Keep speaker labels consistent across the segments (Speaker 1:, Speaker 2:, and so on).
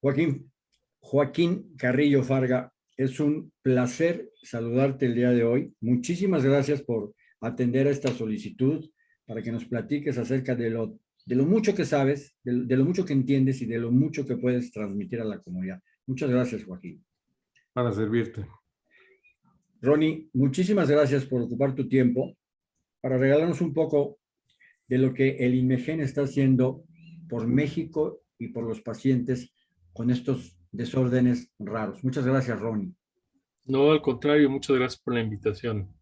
Speaker 1: Joaquín, Joaquín Carrillo Farga, es un placer saludarte el día de hoy. Muchísimas gracias por atender a esta solicitud para que nos platiques acerca de lo, de lo mucho que sabes, de, de lo mucho que entiendes y de lo mucho que puedes transmitir a la comunidad. Muchas gracias, Joaquín.
Speaker 2: Para servirte.
Speaker 1: Ronnie, muchísimas gracias por ocupar tu tiempo para regalarnos un poco de lo que el INMEGEN está haciendo por México y por los pacientes con estos desórdenes raros. Muchas gracias, Ronnie.
Speaker 3: No, al contrario, muchas gracias por la invitación.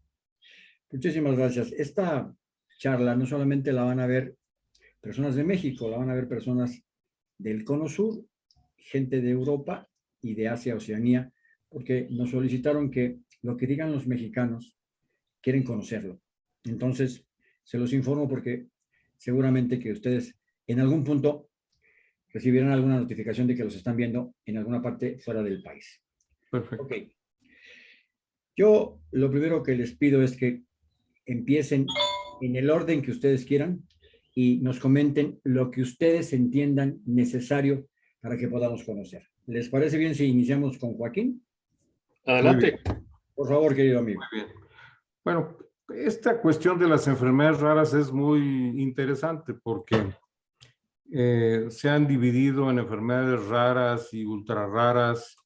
Speaker 1: Muchísimas gracias. Esta charla no solamente la van a ver personas de México, la van a ver personas del Cono Sur, gente de Europa y de Asia, Oceanía, porque nos solicitaron que lo que digan los mexicanos quieren conocerlo. Entonces, se los informo porque seguramente que ustedes en algún punto recibieron alguna notificación de que los están viendo en alguna parte fuera del país.
Speaker 2: Perfecto.
Speaker 1: Ok. Yo lo primero que les pido es que empiecen en el orden que ustedes quieran y nos comenten lo que ustedes entiendan necesario para que podamos conocer. ¿Les parece bien si iniciamos con Joaquín?
Speaker 3: Adelante.
Speaker 1: Por favor, querido amigo.
Speaker 2: Muy bien. Bueno, esta cuestión de las enfermedades raras es muy interesante porque eh, se han dividido en enfermedades raras y ultra raras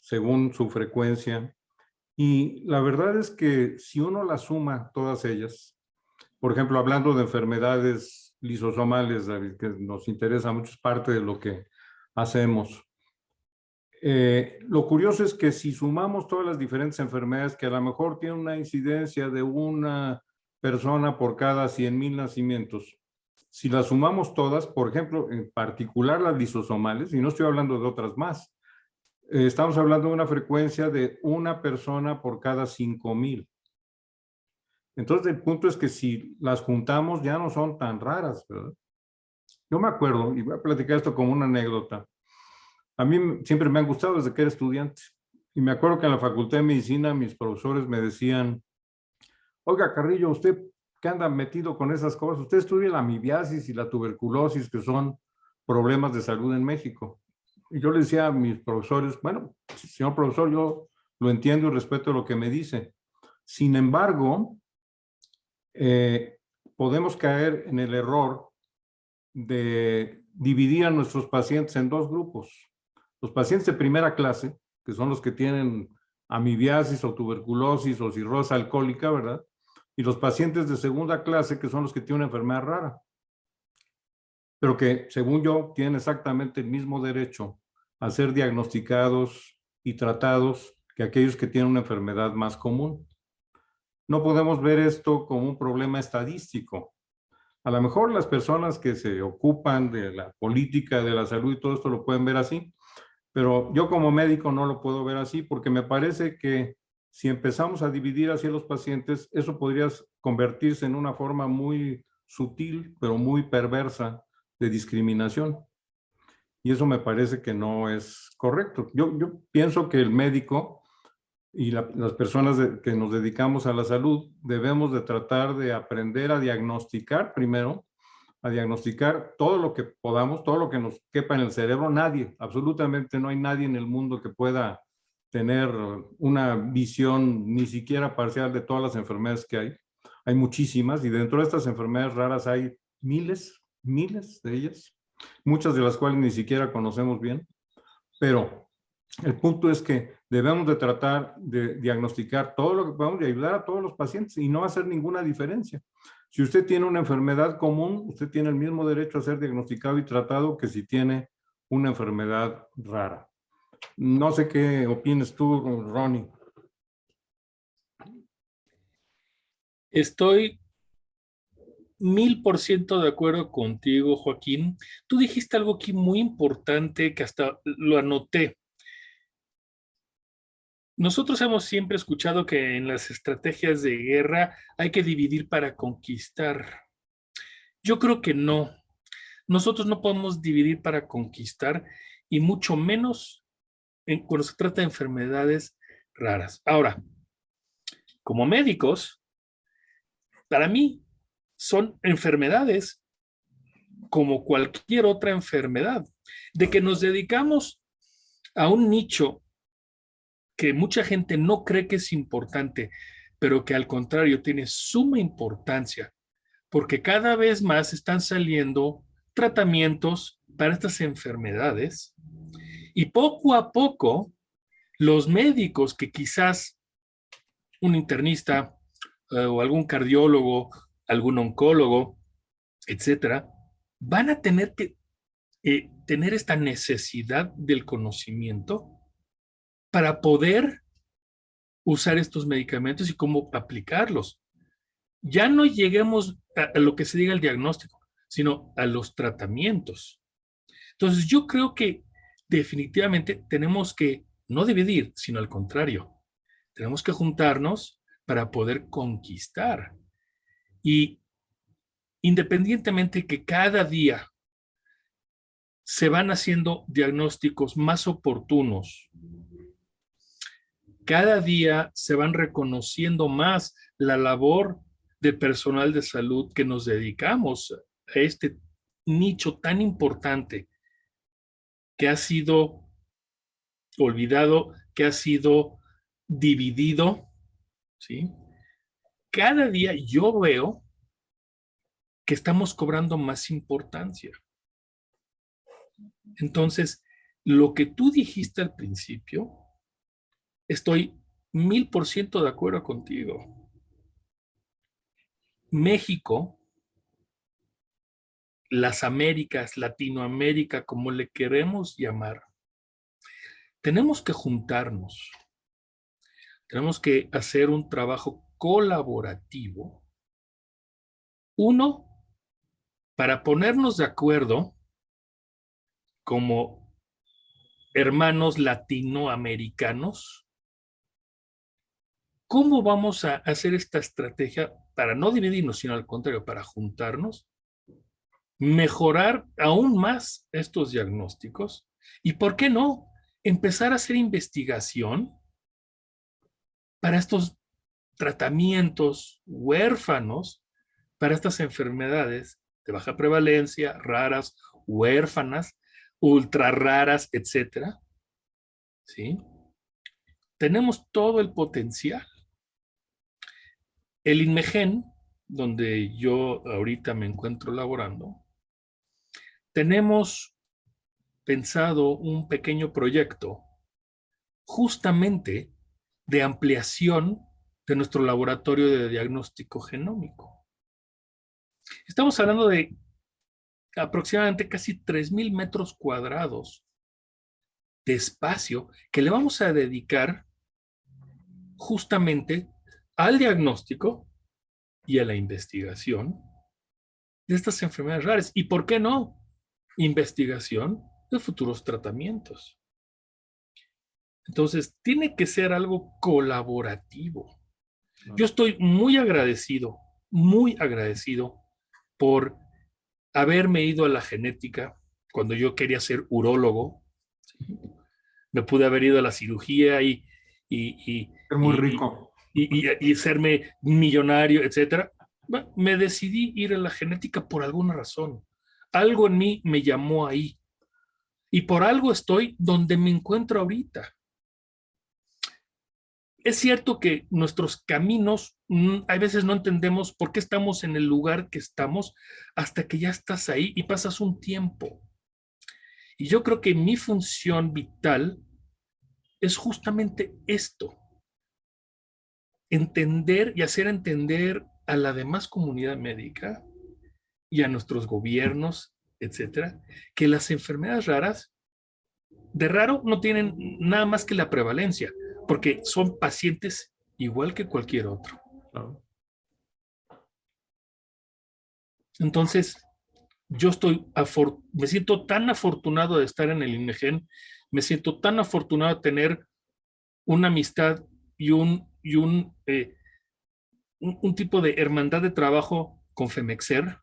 Speaker 2: según su frecuencia. Y la verdad es que si uno las suma todas ellas, por ejemplo, hablando de enfermedades lisosomales, que nos interesa mucho, es parte de lo que hacemos. Eh, lo curioso es que si sumamos todas las diferentes enfermedades que a lo mejor tienen una incidencia de una persona por cada 100 mil nacimientos, si las sumamos todas, por ejemplo, en particular las lisosomales, y no estoy hablando de otras más, eh, estamos hablando de una frecuencia de una persona por cada 5 mil. Entonces el punto es que si las juntamos ya no son tan raras, ¿verdad? Yo me acuerdo, y voy a platicar esto como una anécdota, a mí siempre me han gustado desde que era estudiante. Y me acuerdo que en la Facultad de Medicina mis profesores me decían, oiga Carrillo, usted qué anda metido con esas cosas, usted estudia la amibiasis y la tuberculosis, que son problemas de salud en México. Y yo le decía a mis profesores, bueno, señor profesor, yo lo entiendo y respeto lo que me dice. Sin embargo, eh, podemos caer en el error de dividir a nuestros pacientes en dos grupos. Los pacientes de primera clase, que son los que tienen amibiasis o tuberculosis o cirrosis alcohólica, ¿verdad? Y los pacientes de segunda clase, que son los que tienen una enfermedad rara. Pero que, según yo, tienen exactamente el mismo derecho a ser diagnosticados y tratados que aquellos que tienen una enfermedad más común. No podemos ver esto como un problema estadístico. A lo mejor las personas que se ocupan de la política de la salud y todo esto lo pueden ver así, pero yo como médico no lo puedo ver así porque me parece que si empezamos a dividir así a los pacientes, eso podría convertirse en una forma muy sutil, pero muy perversa de discriminación. Y eso me parece que no es correcto. Yo, yo pienso que el médico y las personas que nos dedicamos a la salud debemos de tratar de aprender a diagnosticar primero a diagnosticar todo lo que podamos, todo lo que nos quepa en el cerebro. Nadie, absolutamente no hay nadie en el mundo que pueda tener una visión ni siquiera parcial de todas las enfermedades que hay. Hay muchísimas y dentro de estas enfermedades raras hay miles, miles de ellas, muchas de las cuales ni siquiera conocemos bien. Pero el punto es que debemos de tratar de diagnosticar todo lo que podamos y ayudar a todos los pacientes y no hacer ninguna diferencia. Si usted tiene una enfermedad común, usted tiene el mismo derecho a ser diagnosticado y tratado que si tiene una enfermedad rara. No sé qué opinas tú, Ronnie.
Speaker 3: Estoy mil por ciento de acuerdo contigo, Joaquín. Tú dijiste algo aquí muy importante que hasta lo anoté. Nosotros hemos siempre escuchado que en las estrategias de guerra hay que dividir para conquistar. Yo creo que no. Nosotros no podemos dividir para conquistar y mucho menos cuando se trata de enfermedades raras. Ahora, como médicos, para mí son enfermedades como cualquier otra enfermedad. De que nos dedicamos a un nicho que mucha gente no cree que es importante, pero que al contrario tiene suma importancia, porque cada vez más están saliendo tratamientos para estas enfermedades y poco a poco los médicos que quizás un internista eh, o algún cardiólogo, algún oncólogo, etcétera, van a tener que eh, tener esta necesidad del conocimiento para poder usar estos medicamentos y cómo aplicarlos. Ya no lleguemos a, lo que se diga el diagnóstico, sino a los tratamientos. Entonces yo creo que definitivamente tenemos que no dividir, sino al contrario. Tenemos que juntarnos para poder conquistar. Y independientemente que cada día se van haciendo diagnósticos más oportunos, cada día se van reconociendo más la labor de personal de salud que nos dedicamos a este nicho tan importante que ha sido olvidado, que ha sido dividido, ¿sí? Cada día yo veo que estamos cobrando más importancia. Entonces, lo que tú dijiste al principio, estoy mil por ciento de acuerdo contigo. México, las Américas, Latinoamérica, como le queremos llamar, tenemos que juntarnos. Tenemos que hacer un trabajo colaborativo. Uno, para ponernos de acuerdo como hermanos latinoamericanos, ¿cómo vamos a hacer esta estrategia para no dividirnos, sino al contrario, para juntarnos, mejorar aún más estos diagnósticos y, ¿por qué no?, empezar a hacer investigación para estos tratamientos huérfanos para estas enfermedades de baja prevalencia, raras, huérfanas, ultra raras, etcétera. ¿Sí? Tenemos todo el potencial. El INMEGEN, donde yo ahorita me encuentro laborando, tenemos pensado un pequeño proyecto justamente de ampliación de nuestro laboratorio de diagnóstico genómico. Estamos hablando de aproximadamente casi 3.000 metros cuadrados de espacio que le vamos a dedicar justamente al diagnóstico y a la investigación de estas enfermedades raras. ¿Y por qué no? Investigación de futuros tratamientos. Entonces, tiene que ser algo colaborativo. Yo estoy muy agradecido, muy agradecido por haberme ido a la genética cuando yo quería ser urólogo. Me pude haber ido a la cirugía y... y,
Speaker 2: ser muy rico.
Speaker 3: Y, y, serme millonario, etcétera. me decidí ir a la genética por alguna razón. Algo en mí me llamó ahí. Y por algo estoy donde me encuentro ahorita. Es cierto que nuestros caminos, mm, a veces no entendemos por qué estamos en el lugar que estamos hasta que ya estás ahí y pasas un tiempo. Y yo creo que mi función vital es justamente esto. Entender y hacer entender a la demás comunidad médica y a nuestros gobiernos, etcétera, que las enfermedades raras de raro no tienen nada más que la prevalencia porque son pacientes igual que cualquier otro. Entonces, yo estoy, me siento tan afortunado de estar en el INEGEN, me siento tan afortunado de tener una amistad y un, y un, eh, un, un, tipo de hermandad de trabajo con Femexer,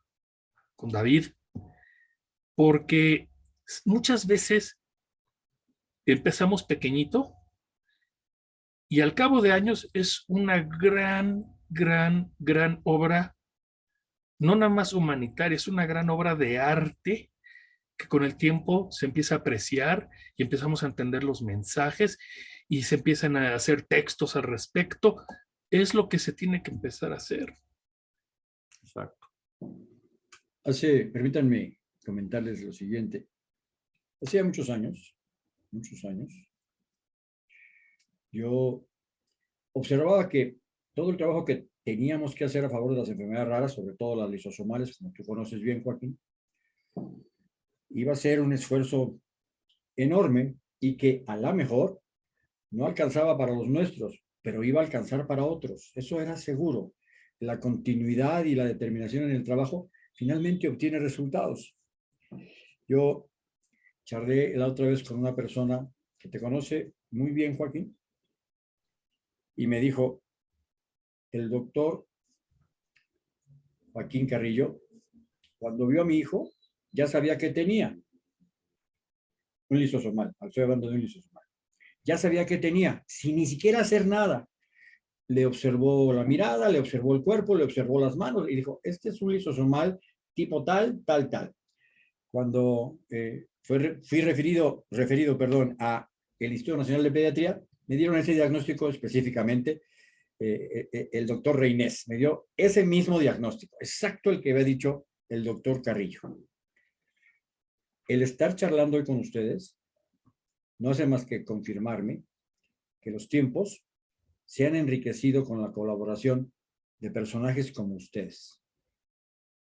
Speaker 3: con David, porque muchas veces empezamos pequeñito y al cabo de años es una gran, gran, gran obra, no nada más humanitaria, es una gran obra de arte que con el tiempo se empieza a apreciar y empezamos a entender los mensajes y se empiezan a hacer textos al respecto. Es lo que se tiene que empezar a hacer.
Speaker 1: Hace, permítanme comentarles lo siguiente. Hacía muchos años, muchos años, yo observaba que todo el trabajo que teníamos que hacer a favor de las enfermedades raras, sobre todo las lisosomales, como tú conoces bien, Joaquín, iba a ser un esfuerzo enorme y que a la mejor no alcanzaba para los nuestros, pero iba a alcanzar para otros. Eso era seguro. La continuidad y la determinación en el trabajo finalmente obtiene resultados. Yo charlé la otra vez con una persona que te conoce muy bien, Joaquín, y me dijo, el doctor Joaquín Carrillo, cuando vio a mi hijo, ya sabía que tenía un lisosomal, estoy hablando de un lisosomal. Ya sabía que tenía, sin ni siquiera hacer nada. Le observó la mirada, le observó el cuerpo, le observó las manos y dijo, este es un lisosomal tipo tal, tal, tal. Cuando eh, fui referido, referido perdón, a el Instituto Nacional de Pediatría, me dieron ese diagnóstico específicamente eh, eh, el doctor Reinés. Me dio ese mismo diagnóstico, exacto el que había dicho el doctor Carrillo. El estar charlando hoy con ustedes no hace más que confirmarme que los tiempos se han enriquecido con la colaboración de personajes como ustedes.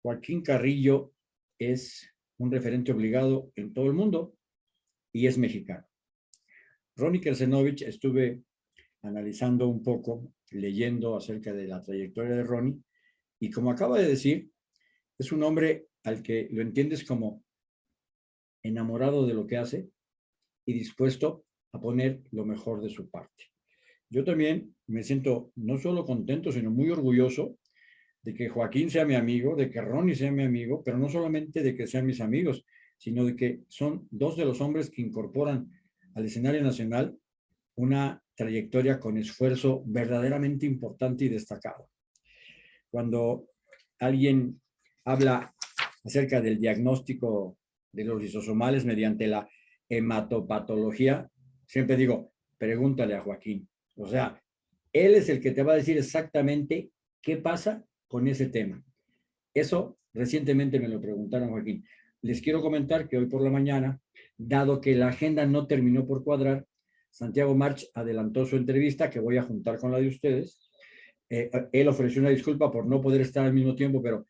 Speaker 1: Joaquín Carrillo es un referente obligado en todo el mundo y es mexicano. Ronnie Kersenovich, estuve analizando un poco, leyendo acerca de la trayectoria de Ronnie, y como acaba de decir, es un hombre al que lo entiendes como enamorado de lo que hace y dispuesto a poner lo mejor de su parte. Yo también me siento no solo contento, sino muy orgulloso de que Joaquín sea mi amigo, de que Ronnie sea mi amigo, pero no solamente de que sean mis amigos, sino de que son dos de los hombres que incorporan al escenario nacional una trayectoria con esfuerzo verdaderamente importante y destacado. Cuando alguien habla acerca del diagnóstico de los lisosomales mediante la hematopatología, siempre digo, pregúntale a Joaquín. O sea, él es el que te va a decir exactamente qué pasa con ese tema. Eso recientemente me lo preguntaron, Joaquín. Les quiero comentar que hoy por la mañana, dado que la agenda no terminó por cuadrar, Santiago March adelantó su entrevista, que voy a juntar con la de ustedes. Eh, él ofreció una disculpa por no poder estar al mismo tiempo, pero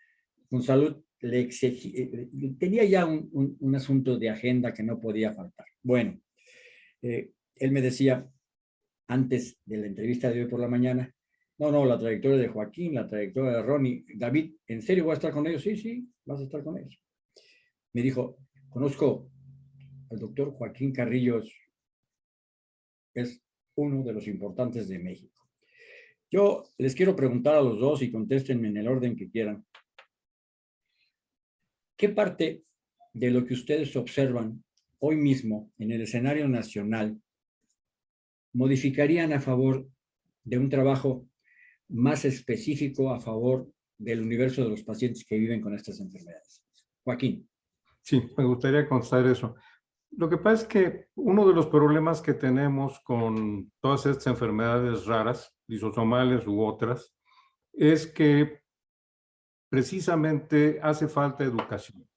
Speaker 1: con salud le exigí, eh, tenía ya un, un, asunto de agenda que no podía faltar. Bueno, eh, él me decía antes de la entrevista de hoy por la mañana, no, no, la trayectoria de Joaquín, la trayectoria de Ronnie, David, ¿en serio voy a estar con ellos? Sí, sí, vas a estar con ellos. Me dijo, conozco al doctor Joaquín Carrillos, es uno de los importantes de México. Yo les quiero preguntar a los dos y contéstenme en el orden que quieran. ¿Qué parte de lo que ustedes observan hoy mismo en el escenario nacional modificarían a favor de un trabajo más específico a favor del universo de los pacientes que viven con estas enfermedades? Joaquín.
Speaker 2: Sí, me gustaría contar eso. Lo que pasa es que uno de los problemas que tenemos con todas estas enfermedades raras, lisosomales u otras, es que precisamente hace falta educación.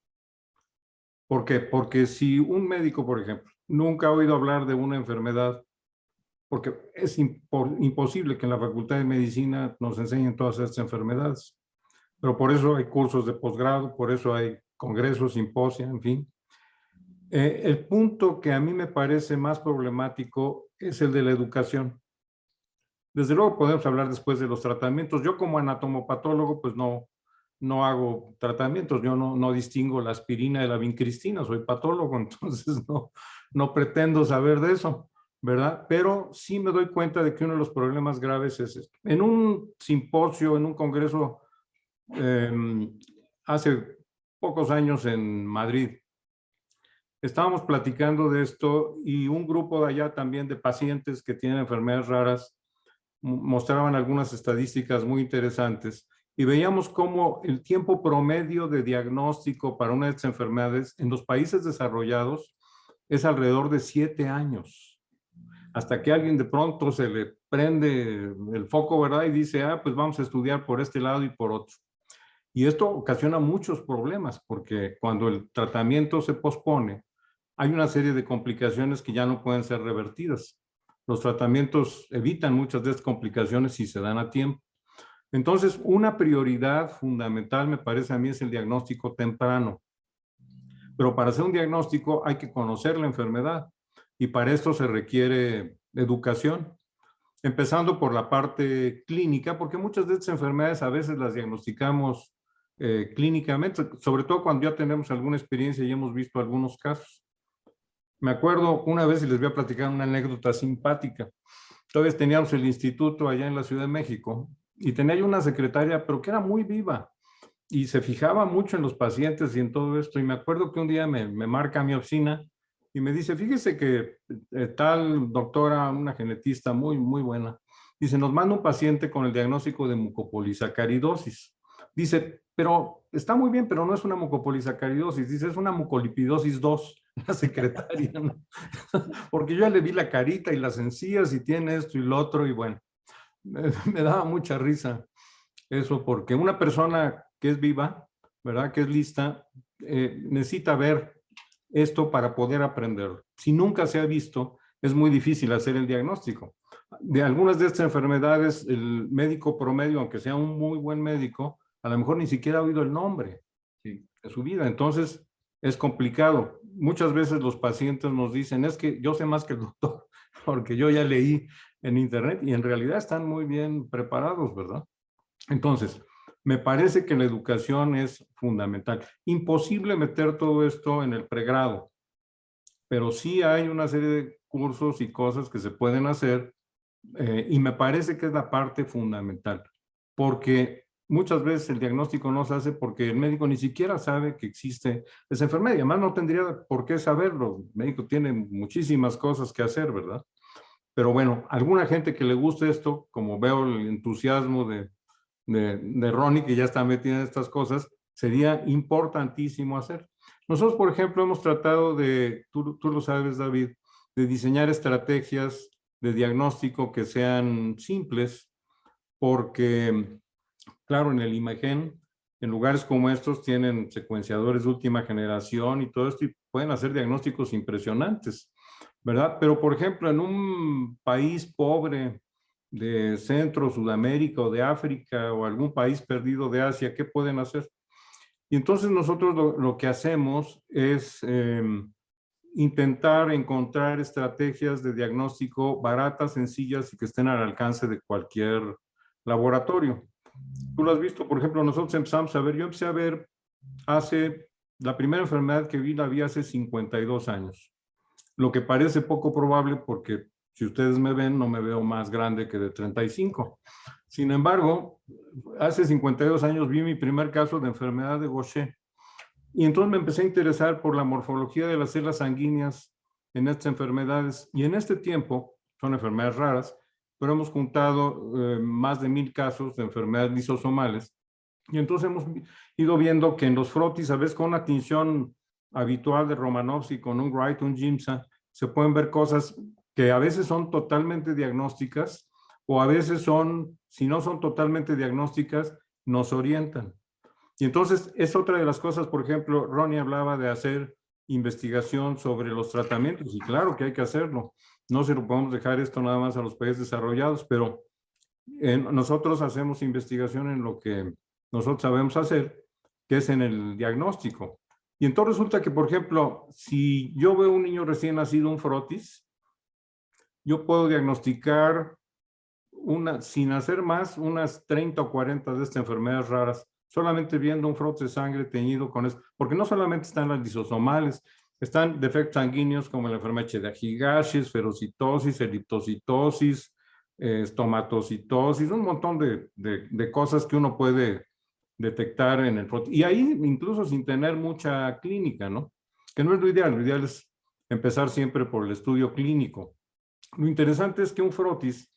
Speaker 2: ¿Por qué? Porque si un médico, por ejemplo, nunca ha oído hablar de una enfermedad, porque es imposible que en la Facultad de Medicina nos enseñen todas estas enfermedades, pero por eso hay cursos de posgrado, por eso hay congresos, simposios, en fin. Eh, el punto que a mí me parece más problemático es el de la educación. Desde luego podemos hablar después de los tratamientos. Yo como anatomopatólogo, pues no, no hago tratamientos, yo no, no distingo la aspirina de la vincristina, soy patólogo, entonces no, no pretendo saber de eso, ¿verdad? Pero sí me doy cuenta de que uno de los problemas graves es esto. En un simposio, en un congreso, em, hace pocos años en Madrid, estábamos platicando de esto y un grupo de allá también de pacientes que tienen enfermedades raras mostraban algunas estadísticas muy interesantes y veíamos cómo el tiempo promedio de diagnóstico para una de estas enfermedades en los países desarrollados es alrededor de siete años. Hasta que alguien de pronto se le prende el foco, ¿verdad? Y dice, ah, pues vamos a estudiar por este lado y por otro. Y esto ocasiona muchos problemas porque cuando el tratamiento se pospone, hay una serie de complicaciones que ya no pueden ser revertidas. Los tratamientos evitan muchas de estas complicaciones si se dan a tiempo. Entonces, una prioridad fundamental me parece a mí es el diagnóstico temprano. Pero para hacer un diagnóstico hay que conocer la enfermedad y para esto se requiere educación. Empezando por la parte clínica, porque muchas de estas enfermedades a veces las diagnosticamos eh, clínicamente, sobre todo cuando ya tenemos alguna experiencia y hemos visto algunos casos. Me acuerdo una vez, y les voy a platicar una anécdota simpática. Todavía teníamos el instituto allá en la Ciudad de México y tenía yo una secretaria, pero que era muy viva y se fijaba mucho en los pacientes y en todo esto. Y me acuerdo que un día me, me marca mi oficina y me dice, fíjese que eh, tal doctora, una genetista muy, muy buena, dice, nos manda un paciente con el diagnóstico de mucopolisacaridosis. Dice, pero está muy bien, pero no es una mucopolisacaridosis, dice, es una mucolipidosis 2, la secretaria, porque yo ya le vi la carita y las encías y tiene esto y lo otro y bueno, me, daba mucha risa eso, porque una persona que es viva, ¿verdad? Que es lista, eh, necesita ver esto para poder aprender. Si nunca se ha visto, es muy difícil hacer el diagnóstico. De algunas de estas enfermedades, el médico promedio, aunque sea un muy buen médico, a lo mejor ni siquiera ha oído el nombre de su vida. Entonces, es complicado. Muchas veces los pacientes nos dicen, es que yo sé más que el doctor, porque yo ya leí en internet y en realidad están muy bien preparados, ¿verdad? Entonces, me parece que la educación es fundamental. Imposible meter todo esto en el pregrado, pero sí hay una serie de cursos y cosas que se pueden hacer eh, y me parece que es la parte fundamental, porque muchas veces el diagnóstico no se hace porque el médico ni siquiera sabe que existe esa enfermedad. Además no tendría por qué saberlo. El médico tiene muchísimas cosas que hacer, ¿verdad? Pero bueno, alguna gente que le guste esto, como veo el entusiasmo de, de, Ronnie, que ya está metida en estas cosas, sería importantísimo hacer. Nosotros, por ejemplo, hemos tratado de, tú, tú lo sabes, David, de diseñar estrategias de diagnóstico que sean simples, porque Claro, en el imagen, en lugares como estos tienen secuenciadores de última generación y todo esto y pueden hacer diagnósticos impresionantes, ¿verdad? Pero, por ejemplo, en un país pobre de Centro, Sudamérica o de África o algún país perdido de Asia, ¿qué pueden hacer? Y entonces nosotros lo, que hacemos es em, intentar encontrar estrategias de diagnóstico baratas, sencillas y que estén al alcance de cualquier laboratorio. Tú lo has visto, por ejemplo, nosotros empezamos a ver, yo empecé a ver hace, la primera enfermedad que vi la vi hace 52 años. Lo que parece poco probable porque si ustedes me ven, no me veo más grande que de 35. Sin embargo, hace 52 años vi mi primer caso de enfermedad de Gaucher. Y entonces me empecé a interesar por la morfología de las células sanguíneas en estas enfermedades. Y en este tiempo, son enfermedades raras, pero hemos juntado eh, más de mil casos de enfermedades lisosomales. Y entonces hemos ido viendo que en los frotis, a veces con una tinción habitual de Romanovsky, con un Wright, un Jimsa, se pueden ver cosas que a veces son totalmente diagnósticas o a veces son, si no son totalmente diagnósticas, nos orientan. Y entonces es otra de las cosas, por ejemplo, Ronnie hablaba de hacer investigación sobre los tratamientos y claro que hay que hacerlo. No se lo podemos dejar esto nada más a los países desarrollados, pero nosotros hacemos investigación en lo que nosotros sabemos hacer, que es en el diagnóstico. Y entonces resulta que, por ejemplo, si yo veo un niño recién nacido, un frotis, yo puedo diagnosticar una, sin hacer más, unas 30 o 40 de estas enfermedades raras, solamente viendo un frotis de sangre teñido con eso, porque no solamente están las lisosomales, están defectos sanguíneos como la enfermedad de Higashis, ferocitosis, eriptocitosis, eh, estomatocitosis, un montón de, de, cosas que uno puede detectar en el Y ahí incluso sin tener mucha clínica, ¿no? Que no es lo ideal, lo ideal es empezar siempre por el estudio clínico. Lo interesante es que un frotis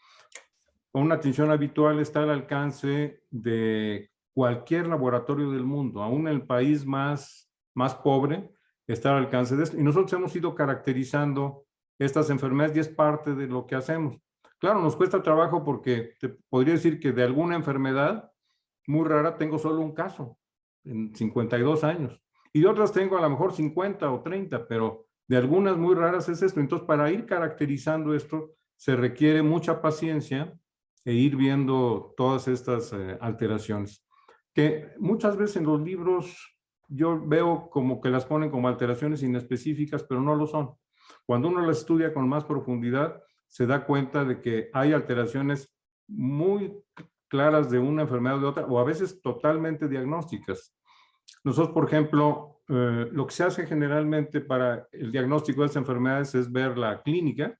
Speaker 2: con una atención habitual está al alcance de cualquier laboratorio del mundo, aún el país más, más pobre, está al alcance de esto. Y nosotros hemos ido caracterizando estas enfermedades y es parte de lo que hacemos. Claro, nos cuesta trabajo porque te podría decir que de alguna enfermedad muy rara tengo solo un caso en 52 años. Y de otras tengo a lo mejor 50 o 30, pero de algunas muy raras es esto. Entonces, para ir caracterizando esto, se requiere mucha paciencia e ir viendo todas estas eh, alteraciones. Que muchas veces en los libros yo veo como que las ponen como alteraciones inespecíficas, pero no lo son. Cuando uno las estudia con más profundidad, se da cuenta de que hay alteraciones muy claras de una enfermedad o de otra, o a veces totalmente diagnósticas. Nosotros, por ejemplo, eh, lo que se hace generalmente para el diagnóstico de estas enfermedades es ver la clínica,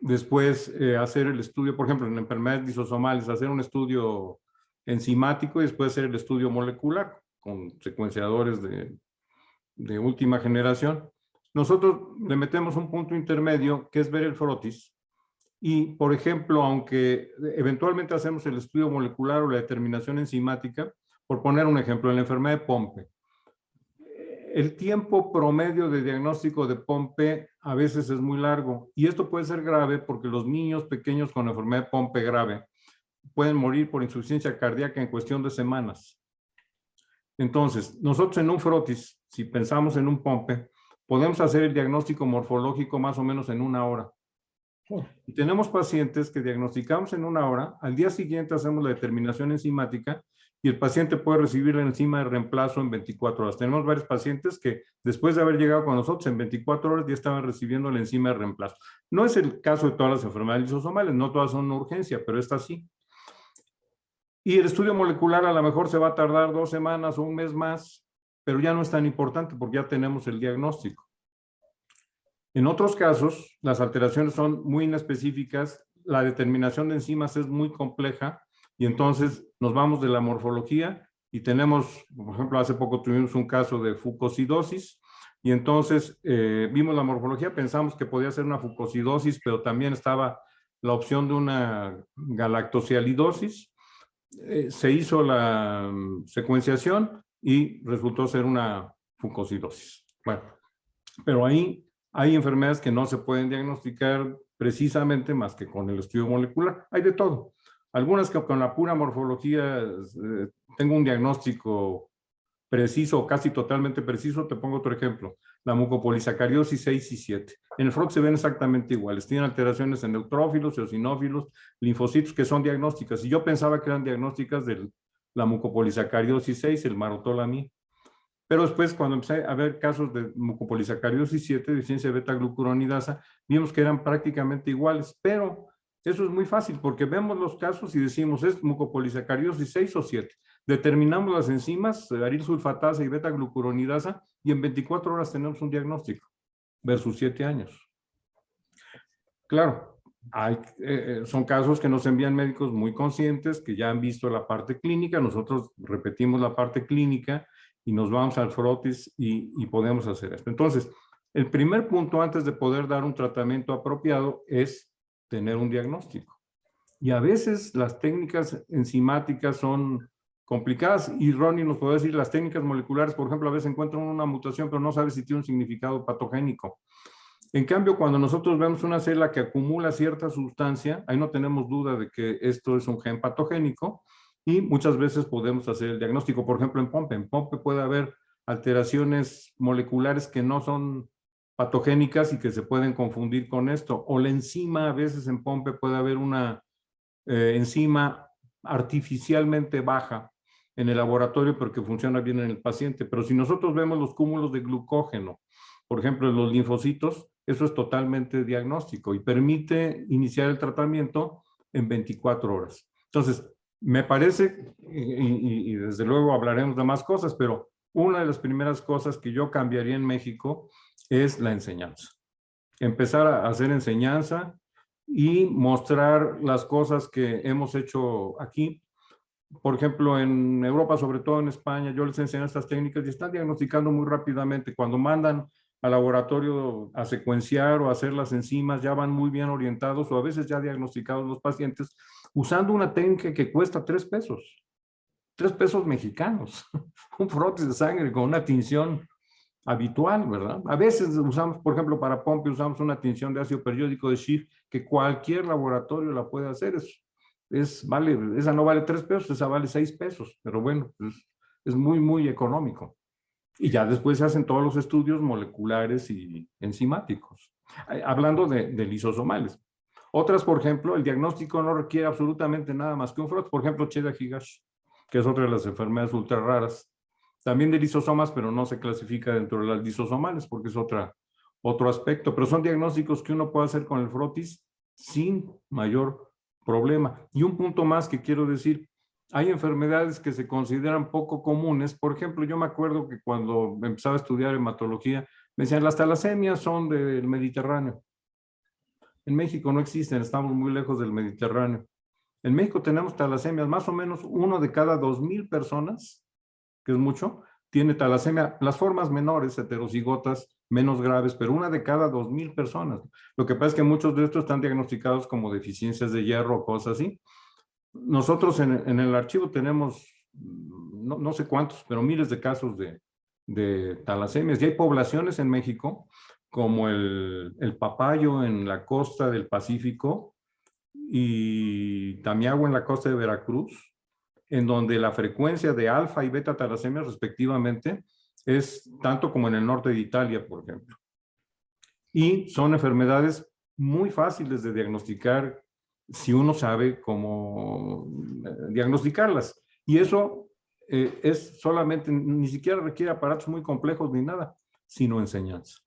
Speaker 2: después eh, hacer el estudio, por ejemplo, en enfermedades lisosomales, hacer un estudio enzimático y después hacer el estudio molecular con secuenciadores de, de última generación. Nosotros le metemos un punto intermedio que es ver el frotis y, por ejemplo, aunque eventualmente hacemos el estudio molecular o la determinación enzimática, por poner un ejemplo, en la enfermedad de Pompe, el tiempo promedio de diagnóstico de Pompe a veces es muy largo y esto puede ser grave porque los niños pequeños con enfermedad de Pompe grave pueden morir por insuficiencia cardíaca en cuestión de semanas. Entonces, nosotros en un frotis, si pensamos en un Pompe, podemos hacer el diagnóstico morfológico más o menos en una hora. Y tenemos pacientes que diagnosticamos en una hora, al día siguiente hacemos la determinación enzimática y el paciente puede recibir la enzima de reemplazo en 24 horas. Tenemos varios pacientes que después de haber llegado con nosotros en 24 horas ya estaban recibiendo la enzima de reemplazo. No es el caso de todas las enfermedades lisosomales, no todas son una urgencia, pero esta sí. Y el estudio molecular a lo mejor se va a tardar dos semanas o un mes más, pero ya no es tan importante porque ya tenemos el diagnóstico. En otros casos, las alteraciones son muy inespecíficas, la determinación de enzimas es muy compleja y entonces nos vamos de la morfología y tenemos, por ejemplo, hace poco tuvimos un caso de fucosidosis y entonces eh, vimos la morfología, pensamos que podía ser una fucosidosis, pero también estaba la opción de una galactosialidosis. Eh, se hizo la mm, secuenciación y resultó ser una fucosidosis. Bueno, pero ahí hay enfermedades que no se pueden diagnosticar precisamente más que con el estudio molecular. Hay de todo. Algunas que con la pura morfología eh, tengo un diagnóstico preciso, casi totalmente preciso. Te pongo otro ejemplo. La mucopolisacariosis 6 y 7. En el FROC se ven exactamente iguales. Tienen alteraciones en neutrófilos, eosinófilos, linfocitos que son diagnósticas. Y yo pensaba que eran diagnósticas de la mucopolisacariosis 6, el marotolami. Pero después, cuando empecé a ver casos de mucopolisacariosis 7, deficiencia de beta-glucuronidasa, vimos que eran prácticamente iguales. Pero eso es muy fácil porque vemos los casos y decimos, ¿es mucopolisacariosis 6 o 7? Determinamos las enzimas, aril sulfatasa y beta-glucuronidasa, y en 24 horas tenemos un diagnóstico, versus 7 años. Claro, hay, eh, eh, son casos que nos envían médicos muy conscientes, que ya han visto la parte clínica, nosotros repetimos la parte clínica, y nos vamos al frotis y, y podemos hacer esto. Entonces, el primer punto antes de poder dar un tratamiento apropiado es tener un diagnóstico. Y a veces las técnicas enzimáticas son complicadas y Ronnie nos puede decir las técnicas moleculares, por ejemplo, a veces encuentran una mutación pero no sabe si tiene un significado patogénico. En cambio, cuando nosotros vemos una célula que acumula cierta sustancia, ahí no tenemos duda de que esto es un gen patogénico y muchas veces podemos hacer el diagnóstico. Por ejemplo, en POMPE. En POMPE puede haber alteraciones moleculares que no son patogénicas y que se pueden confundir con esto. O la enzima, a veces en POMPE puede haber una eh, enzima artificialmente baja en el laboratorio pero que funciona bien en el paciente. Pero si nosotros vemos los cúmulos de glucógeno, por ejemplo, en los linfocitos, eso es totalmente diagnóstico y permite iniciar el tratamiento en 24 horas. Entonces, me parece, y, desde luego hablaremos de más cosas, pero una de las primeras cosas que yo cambiaría en México es la enseñanza. Empezar a hacer enseñanza y mostrar las cosas que hemos hecho aquí. Por ejemplo, en Europa, sobre todo en España, yo les enseño estas técnicas y están diagnosticando muy rápidamente. Cuando mandan al laboratorio a secuenciar o a hacer las enzimas, ya van muy bien orientados o a veces ya diagnosticados los pacientes usando una técnica que cuesta tres pesos. tres pesos mexicanos, un frotis de sangre con una tinción habitual, ¿verdad? A veces usamos, por ejemplo, para pompe usamos una tinción de ácido periódico de Schiff que cualquier laboratorio la puede hacer. Es, es, vale, esa no vale tres pesos, esa vale seis pesos, pero bueno, es, es muy, muy económico. Y ya después se hacen todos los estudios moleculares y enzimáticos. Hablando de, de lisosomales. Otras, por ejemplo, el diagnóstico no requiere absolutamente nada más que un frot. Por ejemplo, Cheda Higashi, que es otra de las enfermedades ultra raras también de lisosomas, pero no se clasifica dentro de las lisosomales porque es otra, otro aspecto. Pero son diagnósticos que uno puede hacer con el frotis sin mayor problema. Y un punto más que quiero decir, hay enfermedades que se consideran poco comunes. Por ejemplo, yo me acuerdo que cuando empezaba a estudiar hematología, me decían, las talasemias son del Mediterráneo. En México no existen, estamos muy lejos del Mediterráneo. En México tenemos talasemias, más o menos uno de cada dos mil personas que es mucho, tiene talasemia, las formas menores, heterocigotas, menos graves, pero una de cada dos mil personas. Lo que pasa es que muchos de estos están diagnosticados como deficiencias de hierro o cosas así. Nosotros en, el archivo tenemos, no, no, sé cuántos, pero miles de casos de, de talasemias. Y hay poblaciones en México, como el, el papayo en la costa del Pacífico y Tamiagua en la costa de Veracruz, en donde la frecuencia de alfa y beta talasemias respectivamente es tanto como en el norte de Italia, por ejemplo. Y son enfermedades muy fáciles de diagnosticar si uno sabe cómo eh, diagnosticarlas. Y eso eh, es solamente, ni siquiera requiere aparatos muy complejos ni nada, sino enseñanza.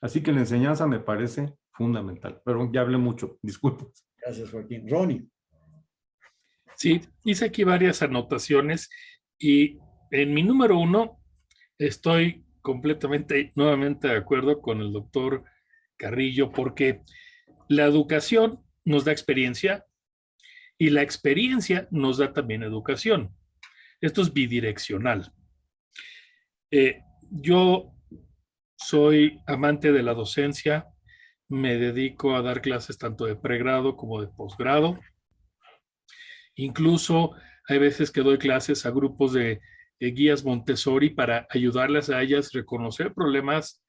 Speaker 2: Así que la enseñanza me parece fundamental. Pero ya hablé mucho, disculpen.
Speaker 1: Gracias, Joaquín. Ronnie.
Speaker 3: Sí, hice aquí varias anotaciones y en mi número uno estoy completamente, nuevamente de acuerdo con el doctor Carrillo porque la educación nos da experiencia y la experiencia nos da también educación. Esto es bidireccional. Eh, yo soy amante de la docencia, me dedico a dar clases tanto de pregrado como de posgrado. Incluso hay veces que doy clases a grupos de, guías Montessori para ayudarles a ellas a reconocer problemas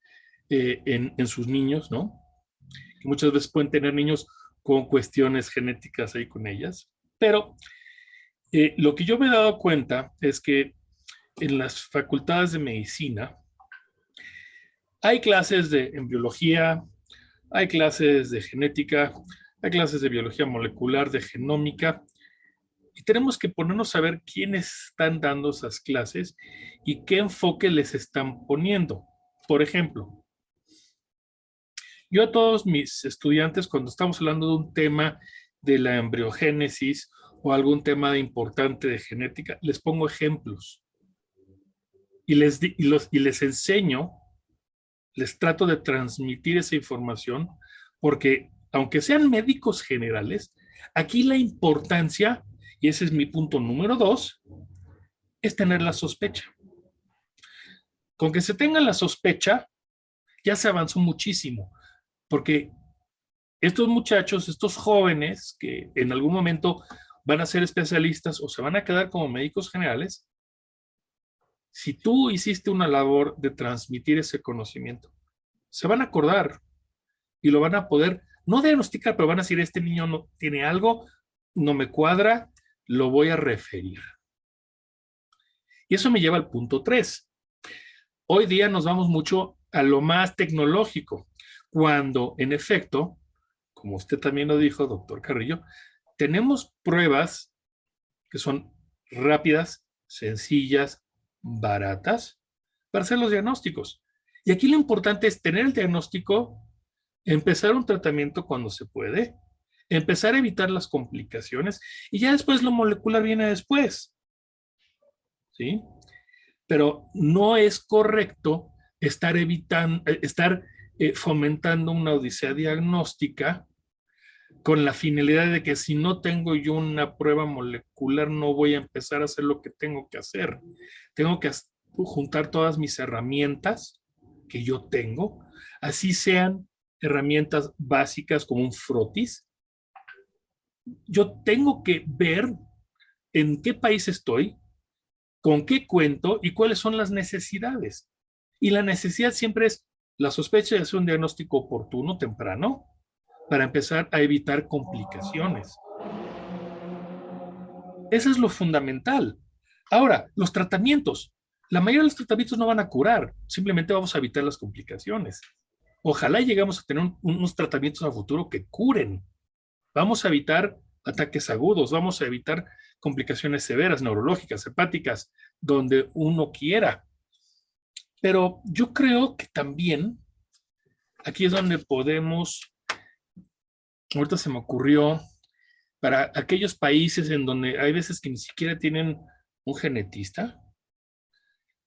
Speaker 3: eh, en, sus niños, ¿no? Que muchas veces pueden tener niños con cuestiones genéticas ahí con ellas. Pero eh, lo que yo me he dado cuenta es que en las facultades de medicina hay clases de embriología, hay clases de genética, hay clases de biología molecular, de genómica, y tenemos que ponernos a ver quiénes están dando esas clases y qué enfoque les están poniendo. Por ejemplo, yo a todos mis estudiantes, cuando estamos hablando de un tema de la embriogénesis o algún tema importante de genética, les pongo ejemplos. Y les, y los, y les enseño, les trato de transmitir esa información, porque aunque sean médicos generales, aquí la importancia y ese es mi punto número dos, es tener la sospecha. Con que se tenga la sospecha, ya se avanzó muchísimo, porque estos muchachos, estos jóvenes que en algún momento van a ser especialistas o se van a quedar como médicos generales, si tú hiciste una labor de transmitir ese conocimiento, se van a acordar y lo van a poder, no diagnosticar, pero van a decir, este niño no tiene algo, no me cuadra, lo voy a referir. Y eso me lleva al punto 3. Hoy día nos vamos mucho a lo más tecnológico, cuando en efecto, como usted también lo dijo, doctor Carrillo, tenemos pruebas que son rápidas, sencillas, baratas, para hacer los diagnósticos. Y aquí lo importante es tener el diagnóstico, empezar un tratamiento cuando se puede, empezar a evitar las complicaciones y ya después lo molecular viene después. ¿Sí? Pero no es correcto estar evitando, eh, estar eh, fomentando una odisea diagnóstica con la finalidad de que si no tengo yo una prueba molecular no voy a empezar a hacer lo que tengo que hacer. Tengo que juntar todas mis herramientas que yo tengo, así sean herramientas básicas como un frotis, yo tengo que ver en qué país estoy, con qué cuento y cuáles son las necesidades. Y la necesidad siempre es la sospecha de hacer un diagnóstico oportuno, temprano, para empezar a evitar complicaciones. Eso es lo fundamental. Ahora, los tratamientos. La mayoría de los tratamientos no van a curar, simplemente vamos a evitar las complicaciones. Ojalá llegamos a tener unos tratamientos a futuro que curen. Vamos a evitar ataques agudos, vamos a evitar complicaciones severas, neurológicas, hepáticas, donde uno quiera. Pero yo creo que también aquí es donde podemos, ahorita se me ocurrió, para aquellos países en donde hay veces que ni siquiera tienen un genetista,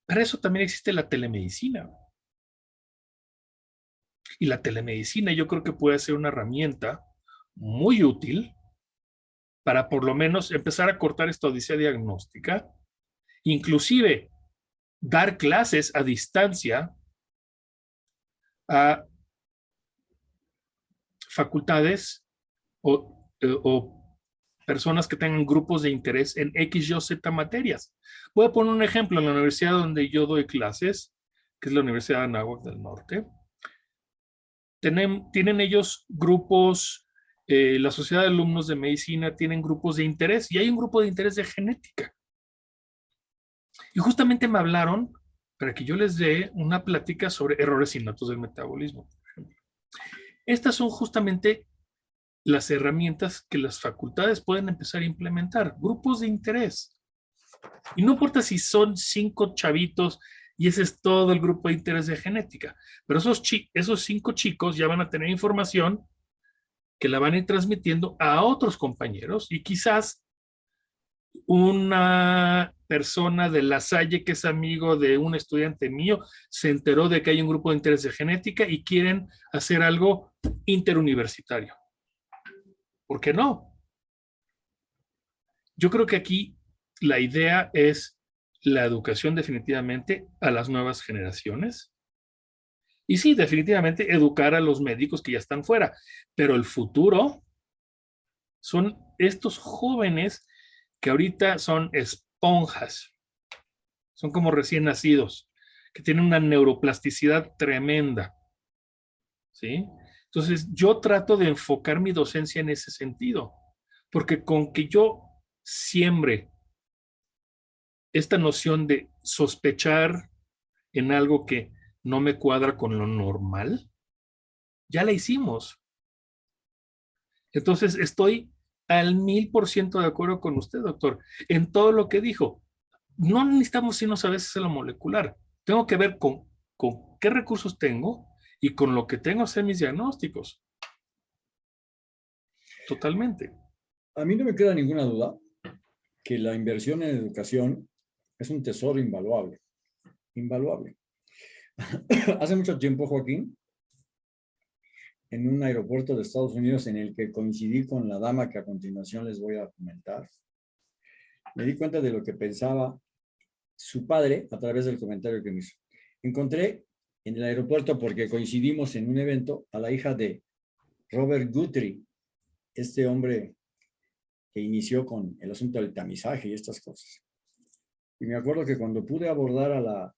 Speaker 3: para eso también existe la telemedicina. Y la telemedicina yo creo que puede ser una herramienta muy útil para por lo menos empezar a cortar esta odisea diagnóstica, inclusive dar clases a distancia a facultades o, eh, o, personas que tengan grupos de interés en X, Y o Z materias. Voy a poner un ejemplo en la universidad donde yo doy clases, que es la Universidad de Anáhuac del Norte. Tienen ellos grupos eh, la Sociedad de Alumnos de Medicina tienen grupos de interés y hay un grupo de interés de genética. Y justamente me hablaron para que yo les dé una plática sobre errores innatos del metabolismo. Estas son justamente las herramientas que las facultades pueden empezar a implementar, grupos de interés. Y no importa si son cinco chavitos y ese es todo el grupo de interés de genética, pero esos, esos cinco chicos ya van a tener información que la van a ir transmitiendo a otros compañeros y quizás una persona de la Salle que es amigo de un estudiante mío se enteró de que hay un grupo de interés de genética y quieren hacer algo interuniversitario. ¿Por qué no? Yo creo que aquí la idea es la educación definitivamente a las nuevas generaciones y sí, definitivamente educar a los médicos que ya están fuera, pero el futuro son estos jóvenes que ahorita son esponjas, son como recién nacidos, que tienen una neuroplasticidad tremenda, ¿sí? Entonces, yo trato de enfocar mi docencia en ese sentido, porque con que yo siembre esta noción de sospechar en algo que no me cuadra con lo normal, ya la hicimos. Entonces estoy al mil por ciento de acuerdo con usted, doctor, en todo lo que dijo. No necesitamos irnos a veces a lo molecular. Tengo que ver con, con qué recursos tengo y con lo que tengo hacer mis diagnósticos. Totalmente.
Speaker 1: A mí no me queda ninguna duda que la inversión en educación es un tesoro invaluable. Invaluable. Hace mucho tiempo, Joaquín, en un aeropuerto de Estados Unidos en el que coincidí con la dama que a continuación les voy a comentar, me di cuenta de lo que pensaba su padre a través del comentario que me hizo. Encontré en el aeropuerto, porque coincidimos en un evento, a la hija de Robert Guthrie, este hombre que inició con el asunto del tamizaje y estas cosas. Y me acuerdo que cuando pude abordar a la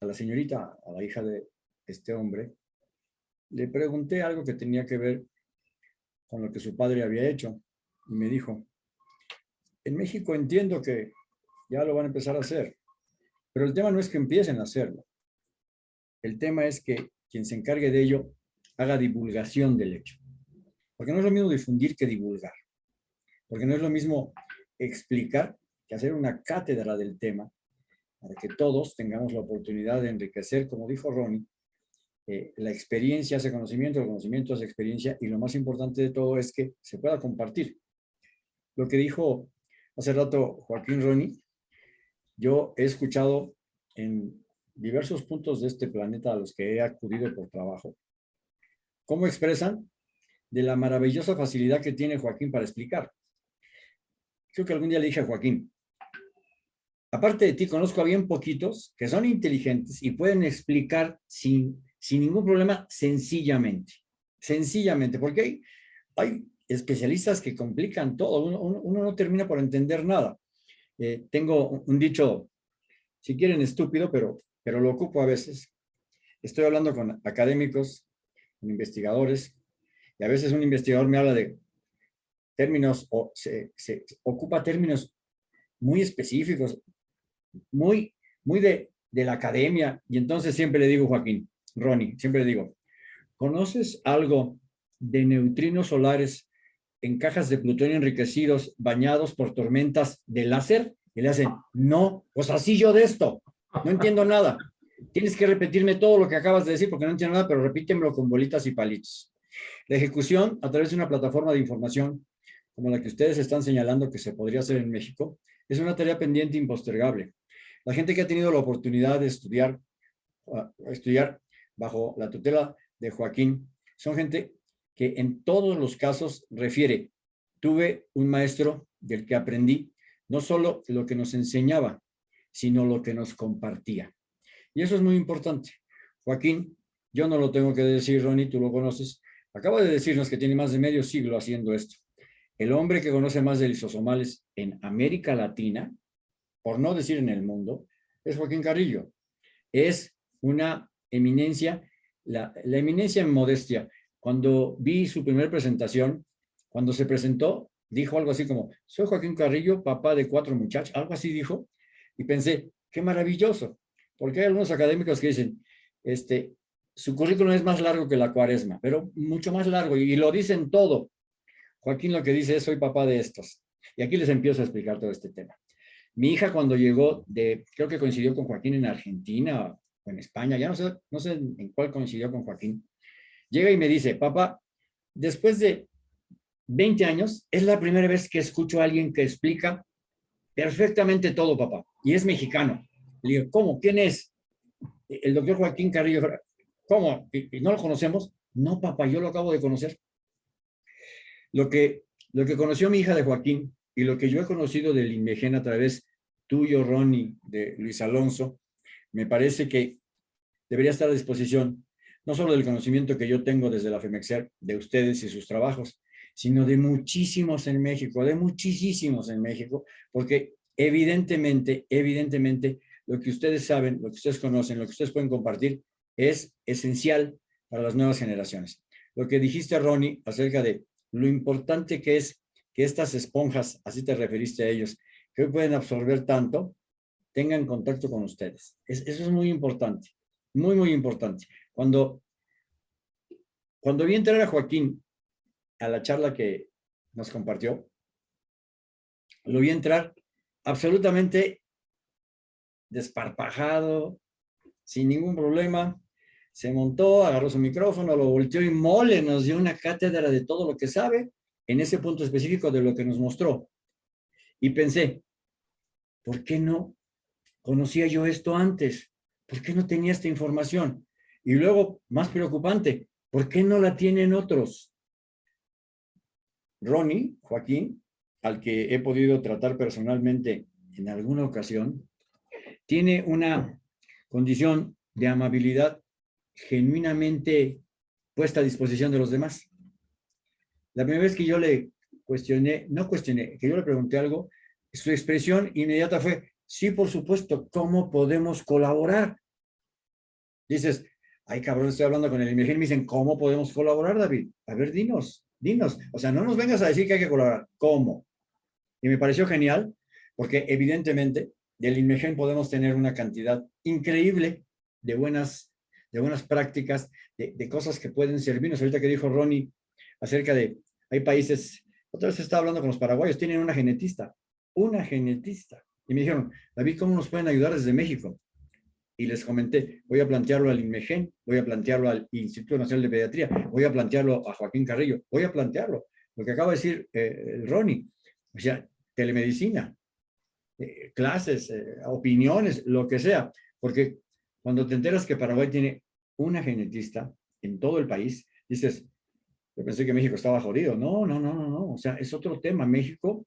Speaker 1: a la señorita, a la hija de este hombre, le pregunté algo que tenía que ver con lo que su padre había hecho. Y me dijo, en México entiendo que ya lo van a empezar a hacer, pero el tema no es que empiecen a hacerlo. El tema es que quien se encargue de ello haga divulgación del hecho. Porque no es lo mismo difundir que divulgar. Porque no es lo mismo explicar que hacer una cátedra del tema para que todos tengamos la oportunidad de enriquecer, como dijo Ronnie, eh, la experiencia hace conocimiento, el conocimiento hace experiencia, y lo más importante de todo es que se pueda compartir. Lo que dijo hace rato Joaquín Ronnie, yo he escuchado en diversos puntos de este planeta a los que he acudido por trabajo, cómo expresan de la maravillosa facilidad que tiene Joaquín para explicar. Creo que algún día le dije a Joaquín, aparte de ti, conozco a bien poquitos que son inteligentes y pueden explicar sin, sin ningún problema sencillamente. Sencillamente, porque hay, hay especialistas que complican todo, uno, no termina por entender nada. Eh, tengo un dicho, si quieren estúpido, pero, pero lo ocupo a veces. Estoy hablando con académicos, con investigadores, y a veces un investigador me habla de términos, o se, se ocupa términos muy específicos, muy, muy de, de la academia, y entonces siempre le digo, Joaquín, Ronnie, siempre le digo, ¿conoces algo de neutrinos solares en cajas de plutonio enriquecidos bañados por tormentas de láser? Y le hacen, no, pues así yo de esto, no entiendo nada. Tienes que repetirme todo lo que acabas de decir porque no entiendo nada, pero repítemelo con bolitas y palitos. La ejecución a través de una plataforma de información como la que ustedes están señalando que se podría hacer en México, es una tarea pendiente impostergable. La gente que ha tenido la oportunidad de estudiar, estudiar bajo la tutela de Joaquín, son gente que en todos los casos refiere, tuve un maestro del que aprendí no solo lo que nos enseñaba, sino lo que nos compartía. Y eso es muy importante. Joaquín, yo no lo tengo que decir, Ronnie, tú lo conoces, acaba de decirnos que tiene más de medio siglo haciendo esto. El hombre que conoce más de lisosomales en América Latina, por no decir en el mundo, es Joaquín Carrillo. Es una eminencia, la, eminencia en modestia. Cuando vi su primera presentación, cuando se presentó, dijo algo así como, soy Joaquín Carrillo, papá de cuatro muchachos, algo así dijo, y pensé, qué maravilloso, porque hay algunos académicos que dicen, este, su currículum es más largo que la cuaresma, pero mucho más largo, y lo dicen todo. Joaquín lo que dice es, soy papá de estos. Y aquí les empiezo a explicar todo este tema. Mi hija cuando llegó de, creo que coincidió con Joaquín en Argentina o en España, ya no sé, no sé en cuál coincidió con Joaquín, llega y me dice, papá, después de 20 años, es la primera vez que escucho a alguien que explica perfectamente todo, papá, y es mexicano. Le digo, ¿cómo? ¿Quién es? El doctor Joaquín Carrillo. ¿Cómo? ¿Y no lo conocemos? No, papá, yo lo acabo de conocer. Lo que, lo que conoció mi hija de Joaquín y lo que yo he conocido del INMEGEN a través tuyo, Ronnie, de Luis Alonso, me parece que debería estar a disposición no solo del conocimiento que yo tengo desde la FEMEXER, de ustedes y sus trabajos, sino de muchísimos en México, de muchísimos en México, porque evidentemente, evidentemente, lo que ustedes saben, lo que ustedes conocen, lo que ustedes pueden compartir, es esencial para las nuevas generaciones. Lo que dijiste, Ronnie, acerca de lo importante que es estas esponjas, así te referiste a ellos, que hoy pueden absorber tanto, tengan contacto con ustedes. eso es muy importante, muy, muy importante. Cuando, cuando vi entrar a Joaquín a la charla que nos compartió, lo vi entrar absolutamente desparpajado, sin ningún problema, se montó, agarró su micrófono, lo volteó y mole, nos dio una cátedra de todo lo que sabe en ese punto específico de lo que nos mostró. Y pensé, ¿por qué no conocía yo esto antes? ¿Por qué no tenía esta información? Y luego, más preocupante, ¿por qué no la tienen otros? Ronnie, Joaquín, al que he podido tratar personalmente en alguna ocasión, tiene una condición de amabilidad genuinamente puesta a disposición de los demás. La primera vez que yo le cuestioné, no cuestioné, que yo le pregunté algo, su expresión inmediata fue, sí, por supuesto, ¿cómo podemos colaborar? Dices, ay cabrón, estoy hablando con el IMEGEN, me dicen, ¿cómo podemos colaborar, David? A ver, dinos, dinos. O sea, no nos vengas a decir que hay que colaborar, ¿cómo? Y me pareció genial, porque evidentemente del INMEGEN podemos tener una cantidad increíble de buenas de buenas prácticas, de, cosas que pueden servirnos. Ahorita que dijo Ronnie acerca de, hay países, otra vez estaba hablando con los paraguayos, tienen una genetista, una genetista. Y me dijeron, David, ¿cómo nos pueden ayudar desde México? Y les comenté, voy a plantearlo al INMEGEN, voy a plantearlo al Instituto Nacional de Pediatría, voy a plantearlo a Joaquín Carrillo, voy a plantearlo. Lo que acaba de decir eh, Ronnie, o sea, telemedicina, eh, clases, eh, opiniones, lo que sea, porque cuando te enteras que Paraguay tiene una genetista en todo el país, dices, yo pensé que México estaba jodido. No, no, no, no, no. O sea, es otro tema. México,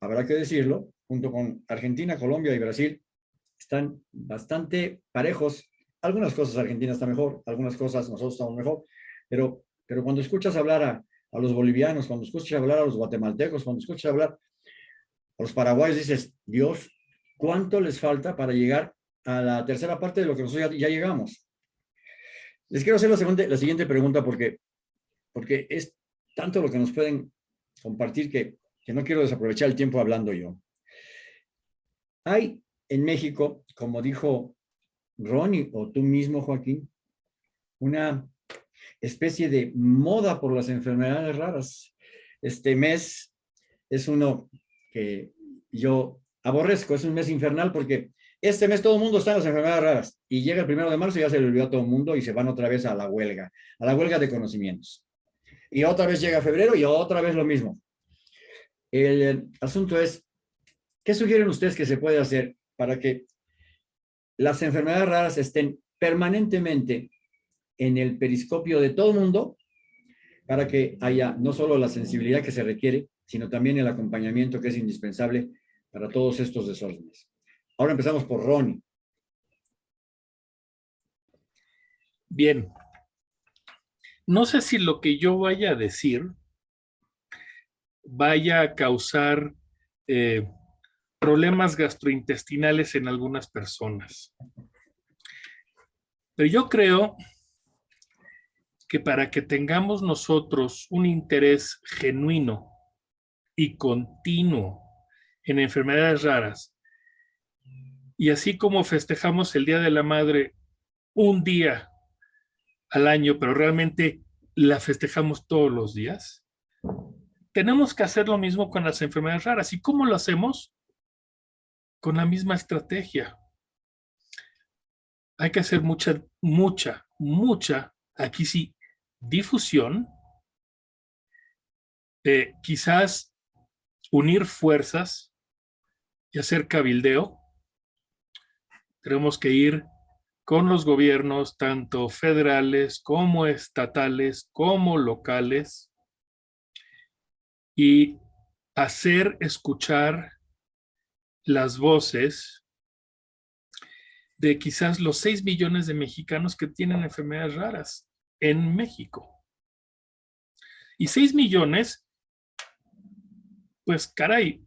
Speaker 1: habrá que decirlo, junto con Argentina, Colombia y Brasil, están bastante parejos. Algunas cosas Argentina está mejor, algunas cosas nosotros estamos mejor, pero, pero cuando escuchas hablar a, a los bolivianos, cuando escuchas hablar a los guatemaltecos, cuando escuchas hablar a los paraguayos dices, Dios, ¿cuánto les falta para llegar a la tercera parte de lo que nosotros ya, llegamos? Les quiero hacer la, la siguiente pregunta porque, porque es tanto lo que nos pueden compartir que, que no quiero desaprovechar el tiempo hablando yo. Hay en México, como dijo Ronnie o tú mismo, Joaquín, una especie de moda por las enfermedades raras. Este mes es uno que yo aborrezco, es un mes infernal porque este mes todo el mundo está en las enfermedades raras y llega el primero de marzo y ya se le olvidó a todo el mundo y se van otra vez a la huelga, a la huelga de conocimientos. Y otra vez llega febrero y otra vez lo mismo. El asunto es, ¿qué sugieren ustedes que se puede hacer para que las enfermedades raras estén permanentemente en el periscopio de todo el mundo para que haya no solo la sensibilidad que se requiere, sino también el acompañamiento que es indispensable para todos estos desórdenes. Ahora empezamos por Ronnie.
Speaker 3: Bien. No sé si lo que yo vaya a decir vaya a causar eh, problemas gastrointestinales en algunas personas. Pero yo creo que para que tengamos nosotros un interés genuino y continuo en enfermedades raras, y así como festejamos el Día de la Madre un día al año, pero realmente la festejamos todos los días, tenemos que hacer lo mismo con las enfermedades raras. ¿Y cómo lo hacemos? Con la misma estrategia. Hay que hacer mucha, mucha, mucha, aquí sí, difusión. Quizás unir fuerzas y hacer cabildeo. Tenemos que ir con los gobiernos, tanto federales como estatales, como locales, y hacer escuchar las voces de quizás los 6 millones de mexicanos que tienen enfermedades raras en México. Y 6 millones, pues caray,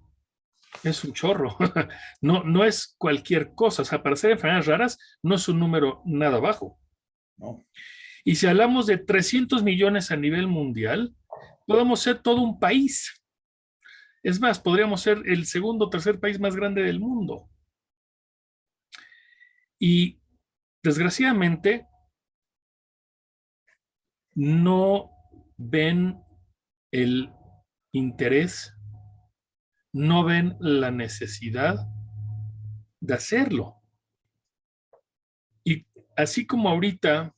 Speaker 3: es un chorro. No, no es cualquier cosa. O sea, para ser enfermedades raras no es un número nada bajo. Y si hablamos de 300 millones a nivel mundial, podemos ser todo un país. Es más, podríamos ser el segundo o tercer país más grande del mundo. Y desgraciadamente no ven el interés, no ven la necesidad de hacerlo. Y así como ahorita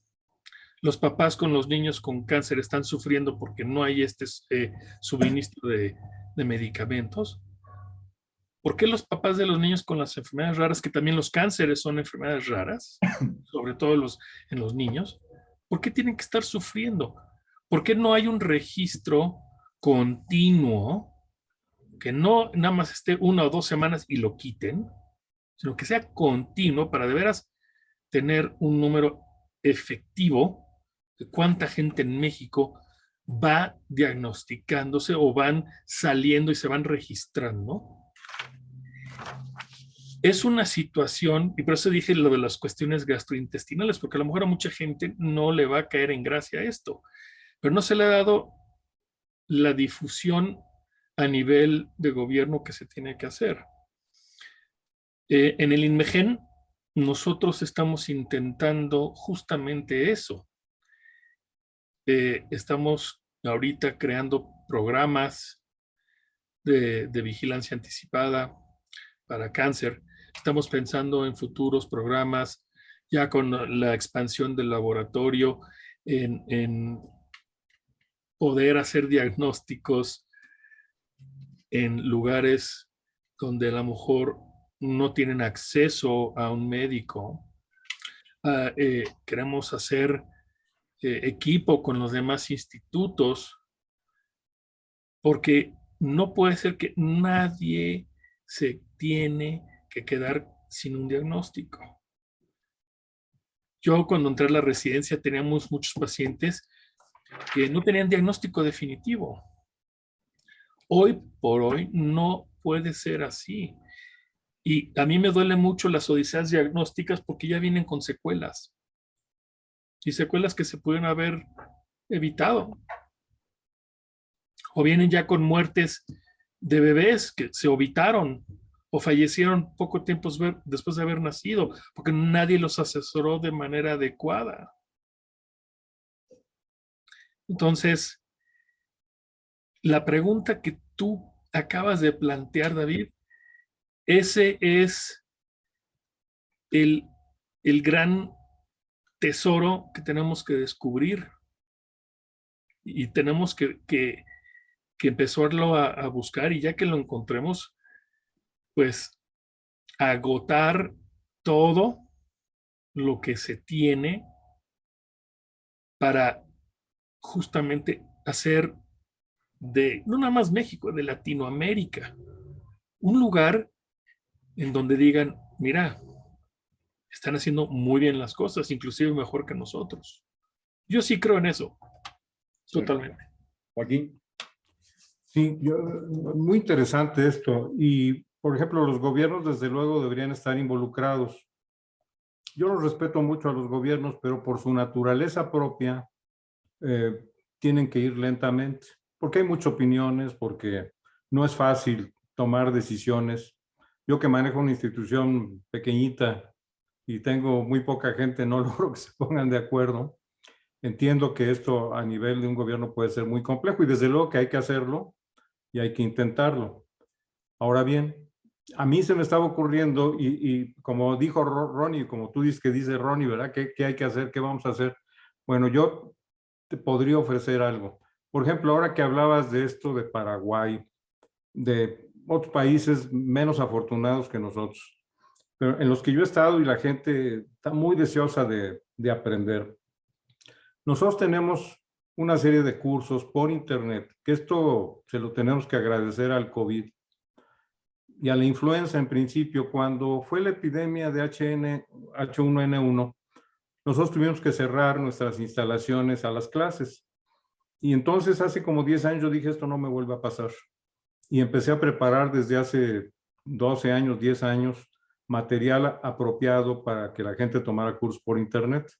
Speaker 3: los papás con los niños con cáncer están sufriendo porque no hay este eh, suministro de, medicamentos. ¿Por qué los papás de los niños con las enfermedades raras, que también los cánceres son enfermedades raras, sobre todo los, en los niños, por qué tienen que estar sufriendo? ¿Por qué no hay un registro continuo que no nada más esté una o dos semanas y lo quiten, sino que sea continuo para de veras tener un número efectivo cuánta gente en México va diagnosticándose o van saliendo y se van registrando. Es una situación, y por eso dije lo de las cuestiones gastrointestinales, porque a lo mejor a mucha gente no le va a caer en gracia esto, pero no se le ha dado la difusión a nivel de gobierno que se tiene que hacer. Eh, en el INMEGEN, nosotros estamos intentando justamente eso, eh, estamos ahorita creando programas de, vigilancia anticipada para cáncer. Estamos pensando en futuros programas ya con la expansión del laboratorio en, en poder hacer diagnósticos en lugares donde a lo mejor no tienen acceso a un médico. Ah, eh, queremos hacer eh, equipo con los demás institutos, porque no puede ser que nadie se tiene que quedar sin un diagnóstico. Yo cuando entré a la residencia teníamos muchos pacientes que no tenían diagnóstico definitivo. Hoy por hoy no puede ser así. Y a mí me duele mucho las odiseas diagnósticas porque ya vienen con secuelas. Y secuelas que se pueden haber evitado. O vienen ya con muertes de bebés que se evitaron o fallecieron poco tiempo después de haber nacido, porque nadie los asesoró de manera adecuada. Entonces, la pregunta que tú acabas de plantear, David, ese es el, gran tesoro que tenemos que descubrir. Y tenemos que, que, empezarlo a, buscar y ya que lo encontremos, pues agotar todo lo que se tiene para justamente hacer de, no nada más México, de Latinoamérica, un lugar en donde digan, mira, están haciendo muy bien las cosas, inclusive mejor que nosotros. Yo sí creo en eso, totalmente.
Speaker 1: Joaquín.
Speaker 2: Sí, muy interesante esto. Y, por ejemplo, los gobiernos desde luego deberían estar involucrados. Yo los respeto mucho a los gobiernos, pero por su naturaleza propia, eh, tienen que ir lentamente porque hay muchas opiniones, porque no es fácil tomar decisiones. Yo que manejo una institución pequeñita y tengo muy poca gente, no logro que se pongan de acuerdo. Entiendo que esto a nivel de un gobierno puede ser muy complejo y desde luego que hay que hacerlo y hay que intentarlo. Ahora bien, a mí se me estaba ocurriendo y, como dijo Ronnie, como tú dices que dice Ronnie, ¿verdad? ¿Qué, ¿Qué hay que hacer? ¿Qué vamos a hacer? Bueno, yo te podría ofrecer algo. Por ejemplo, ahora que hablabas de esto de Paraguay, de otros países menos afortunados que nosotros, pero en los que yo he estado y la gente está muy deseosa de, de aprender. Nosotros tenemos una serie de cursos por internet, que esto se lo tenemos que agradecer al COVID y a la influenza en principio. Cuando fue la epidemia de HN, H1N1, nosotros tuvimos que cerrar nuestras instalaciones a las clases. Y entonces hace como 10 años yo dije, esto no me vuelve a pasar. Y empecé a preparar desde hace 12 años, 10 años, material apropiado para que la gente tomara cursos por internet.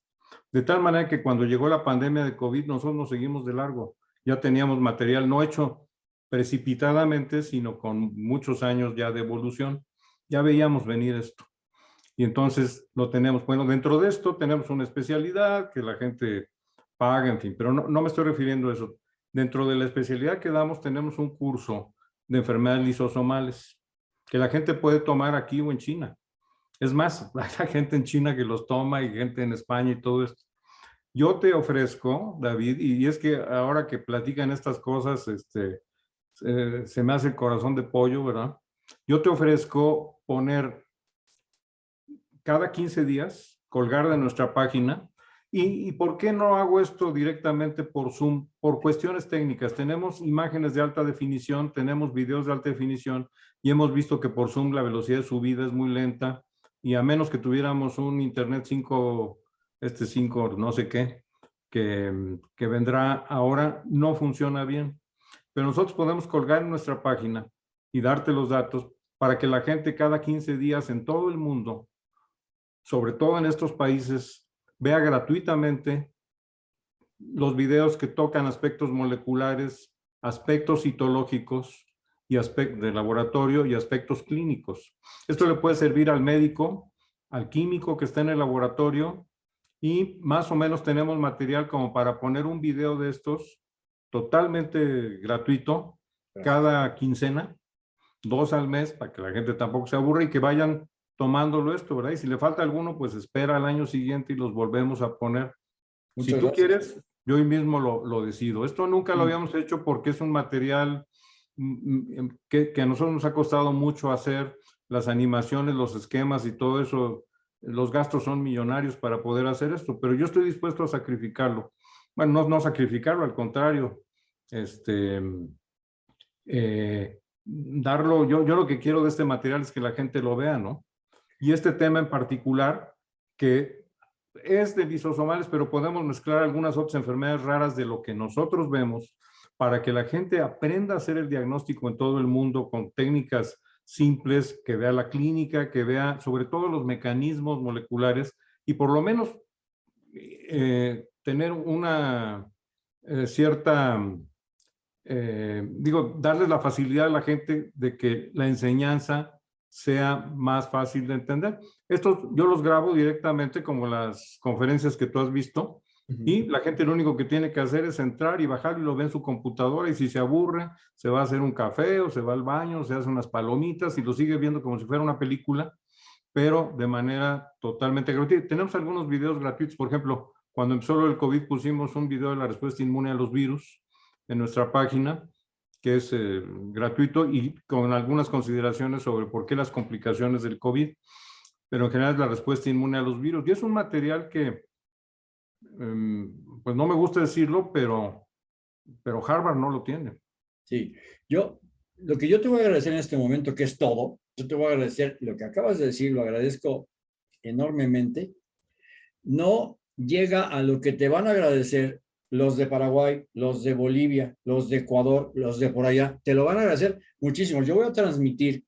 Speaker 2: De tal manera que cuando llegó la pandemia de COVID, nosotros nos seguimos de largo. Ya teníamos material no hecho precipitadamente, sino con muchos años ya de evolución. Ya veíamos venir esto. Y entonces lo tenemos. Bueno, dentro de esto tenemos una especialidad que la gente paga, en fin, pero no, no me estoy refiriendo a eso. Dentro de la especialidad que damos tenemos un curso de enfermedades lisosomales que la gente puede tomar aquí o en China. Es más, hay gente en China que los toma y gente en España y todo esto. Yo te ofrezco, David, y es que ahora que platican estas cosas, este, se me hace el corazón de pollo, ¿verdad? Yo te ofrezco poner cada 15 días, colgar de nuestra página, ¿Y, por qué no hago esto directamente por Zoom? Por cuestiones técnicas. Tenemos imágenes de alta definición, tenemos videos de alta definición y hemos visto que por Zoom la velocidad de subida es muy lenta y a menos que tuviéramos un internet 5, este 5 no sé qué, que, vendrá ahora, no funciona bien. Pero nosotros podemos colgar en nuestra página y darte los datos para que la gente cada 15 días en todo el mundo, sobre todo en estos países vea gratuitamente los videos que tocan aspectos moleculares, aspectos citológicos y aspectos de laboratorio y aspectos clínicos. Esto le puede servir al médico, al químico que está en el laboratorio y más o menos tenemos material como para poner un video de estos totalmente gratuito cada quincena, dos al mes para que la gente tampoco se aburra y que vayan tomándolo esto, ¿verdad? Y si le falta alguno, pues espera al año siguiente y los volvemos a poner. si tú quieres, yo hoy mismo lo, lo, decido. Esto nunca lo mm. habíamos hecho porque es un material mm, mm, que, que, a nosotros nos ha costado mucho hacer, las animaciones, los esquemas y todo eso, los gastos son millonarios para poder hacer esto, pero yo estoy dispuesto a sacrificarlo. Bueno, no, no sacrificarlo, al contrario, este, eh, darlo, yo, yo lo que quiero de este material es que la gente lo vea, ¿no? Y este tema en particular, que es de lisosomales, pero podemos mezclar algunas otras enfermedades raras de lo que nosotros vemos, para que la gente aprenda a hacer el diagnóstico en todo el mundo con técnicas simples, que vea la clínica, que vea sobre todo los mecanismos moleculares y por lo menos eh, tener una eh, cierta, eh, digo, darles la facilidad a la gente de que la enseñanza sea más fácil de entender. Estos yo los grabo directamente como las conferencias que tú has visto y la gente lo único que tiene que hacer es entrar y bajar y lo ve en su computadora y si se aburre se va a hacer un café o se va al baño, se hace unas palomitas y lo sigue viendo como si fuera una película, pero de manera totalmente gratuita. Tenemos algunos videos gratuitos, por ejemplo, cuando empezó el COVID pusimos un video de la respuesta inmune a los virus en nuestra página que es eh, gratuito y con algunas consideraciones sobre por qué las complicaciones del COVID, pero en general es la respuesta inmune a los virus. Y es un material que, em, pues no me gusta decirlo, pero, pero Harvard no lo tiene.
Speaker 1: Sí, yo, lo que yo te voy a agradecer en este momento, que es todo, yo te voy a agradecer lo que acabas de decir, lo agradezco enormemente, no llega a lo que te van a agradecer los de Paraguay, los de Bolivia, los de Ecuador, los de por allá, te lo van a agradecer muchísimo. Yo voy a transmitir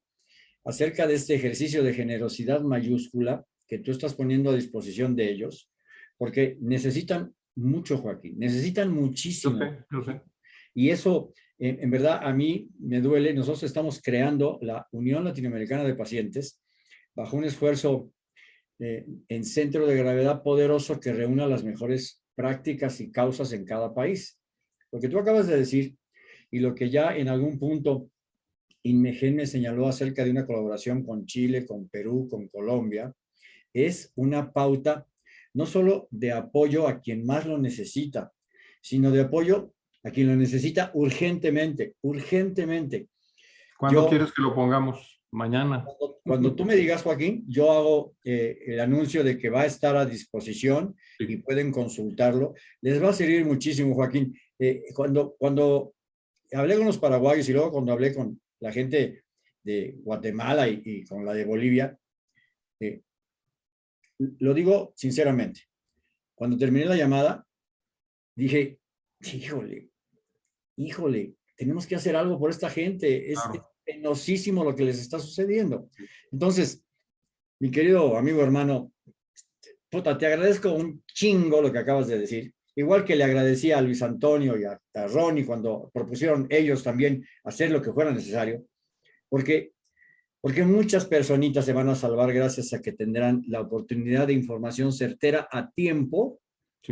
Speaker 1: acerca de este ejercicio de generosidad mayúscula que tú estás poniendo a disposición de ellos, porque necesitan mucho, Joaquín, necesitan muchísimo. Y eso, en, verdad, a mí me duele. Nosotros estamos creando la Unión Latinoamericana de Pacientes bajo un esfuerzo eh, en centro de gravedad poderoso que reúna las mejores prácticas y causas en cada país. Lo que tú acabas de decir y lo que ya en algún punto Inmegen me señaló acerca de una colaboración con Chile, con Perú, con Colombia, es una pauta no solo de apoyo a quien más lo necesita, sino de apoyo a quien lo necesita urgentemente, urgentemente.
Speaker 2: ¿Cuándo quieres que lo pongamos? Mañana.
Speaker 1: Cuando, tú me digas, Joaquín, yo hago eh, el anuncio de que va a estar a disposición y pueden consultarlo. Les va a servir muchísimo, Joaquín. Eh, cuando, cuando hablé con los paraguayos y luego cuando hablé con la gente de Guatemala y, con la de Bolivia, eh, lo digo sinceramente. Cuando terminé la llamada, dije, híjole, híjole, tenemos que hacer algo por esta gente. Es, penosísimo lo que les está sucediendo. Entonces, mi querido amigo hermano, puta, te agradezco un chingo lo que acabas de decir. Igual que le agradecía a Luis Antonio y a, Ronnie cuando propusieron ellos también hacer lo que fuera necesario, porque, porque muchas personitas se van a salvar gracias a que tendrán la oportunidad de información certera a tiempo,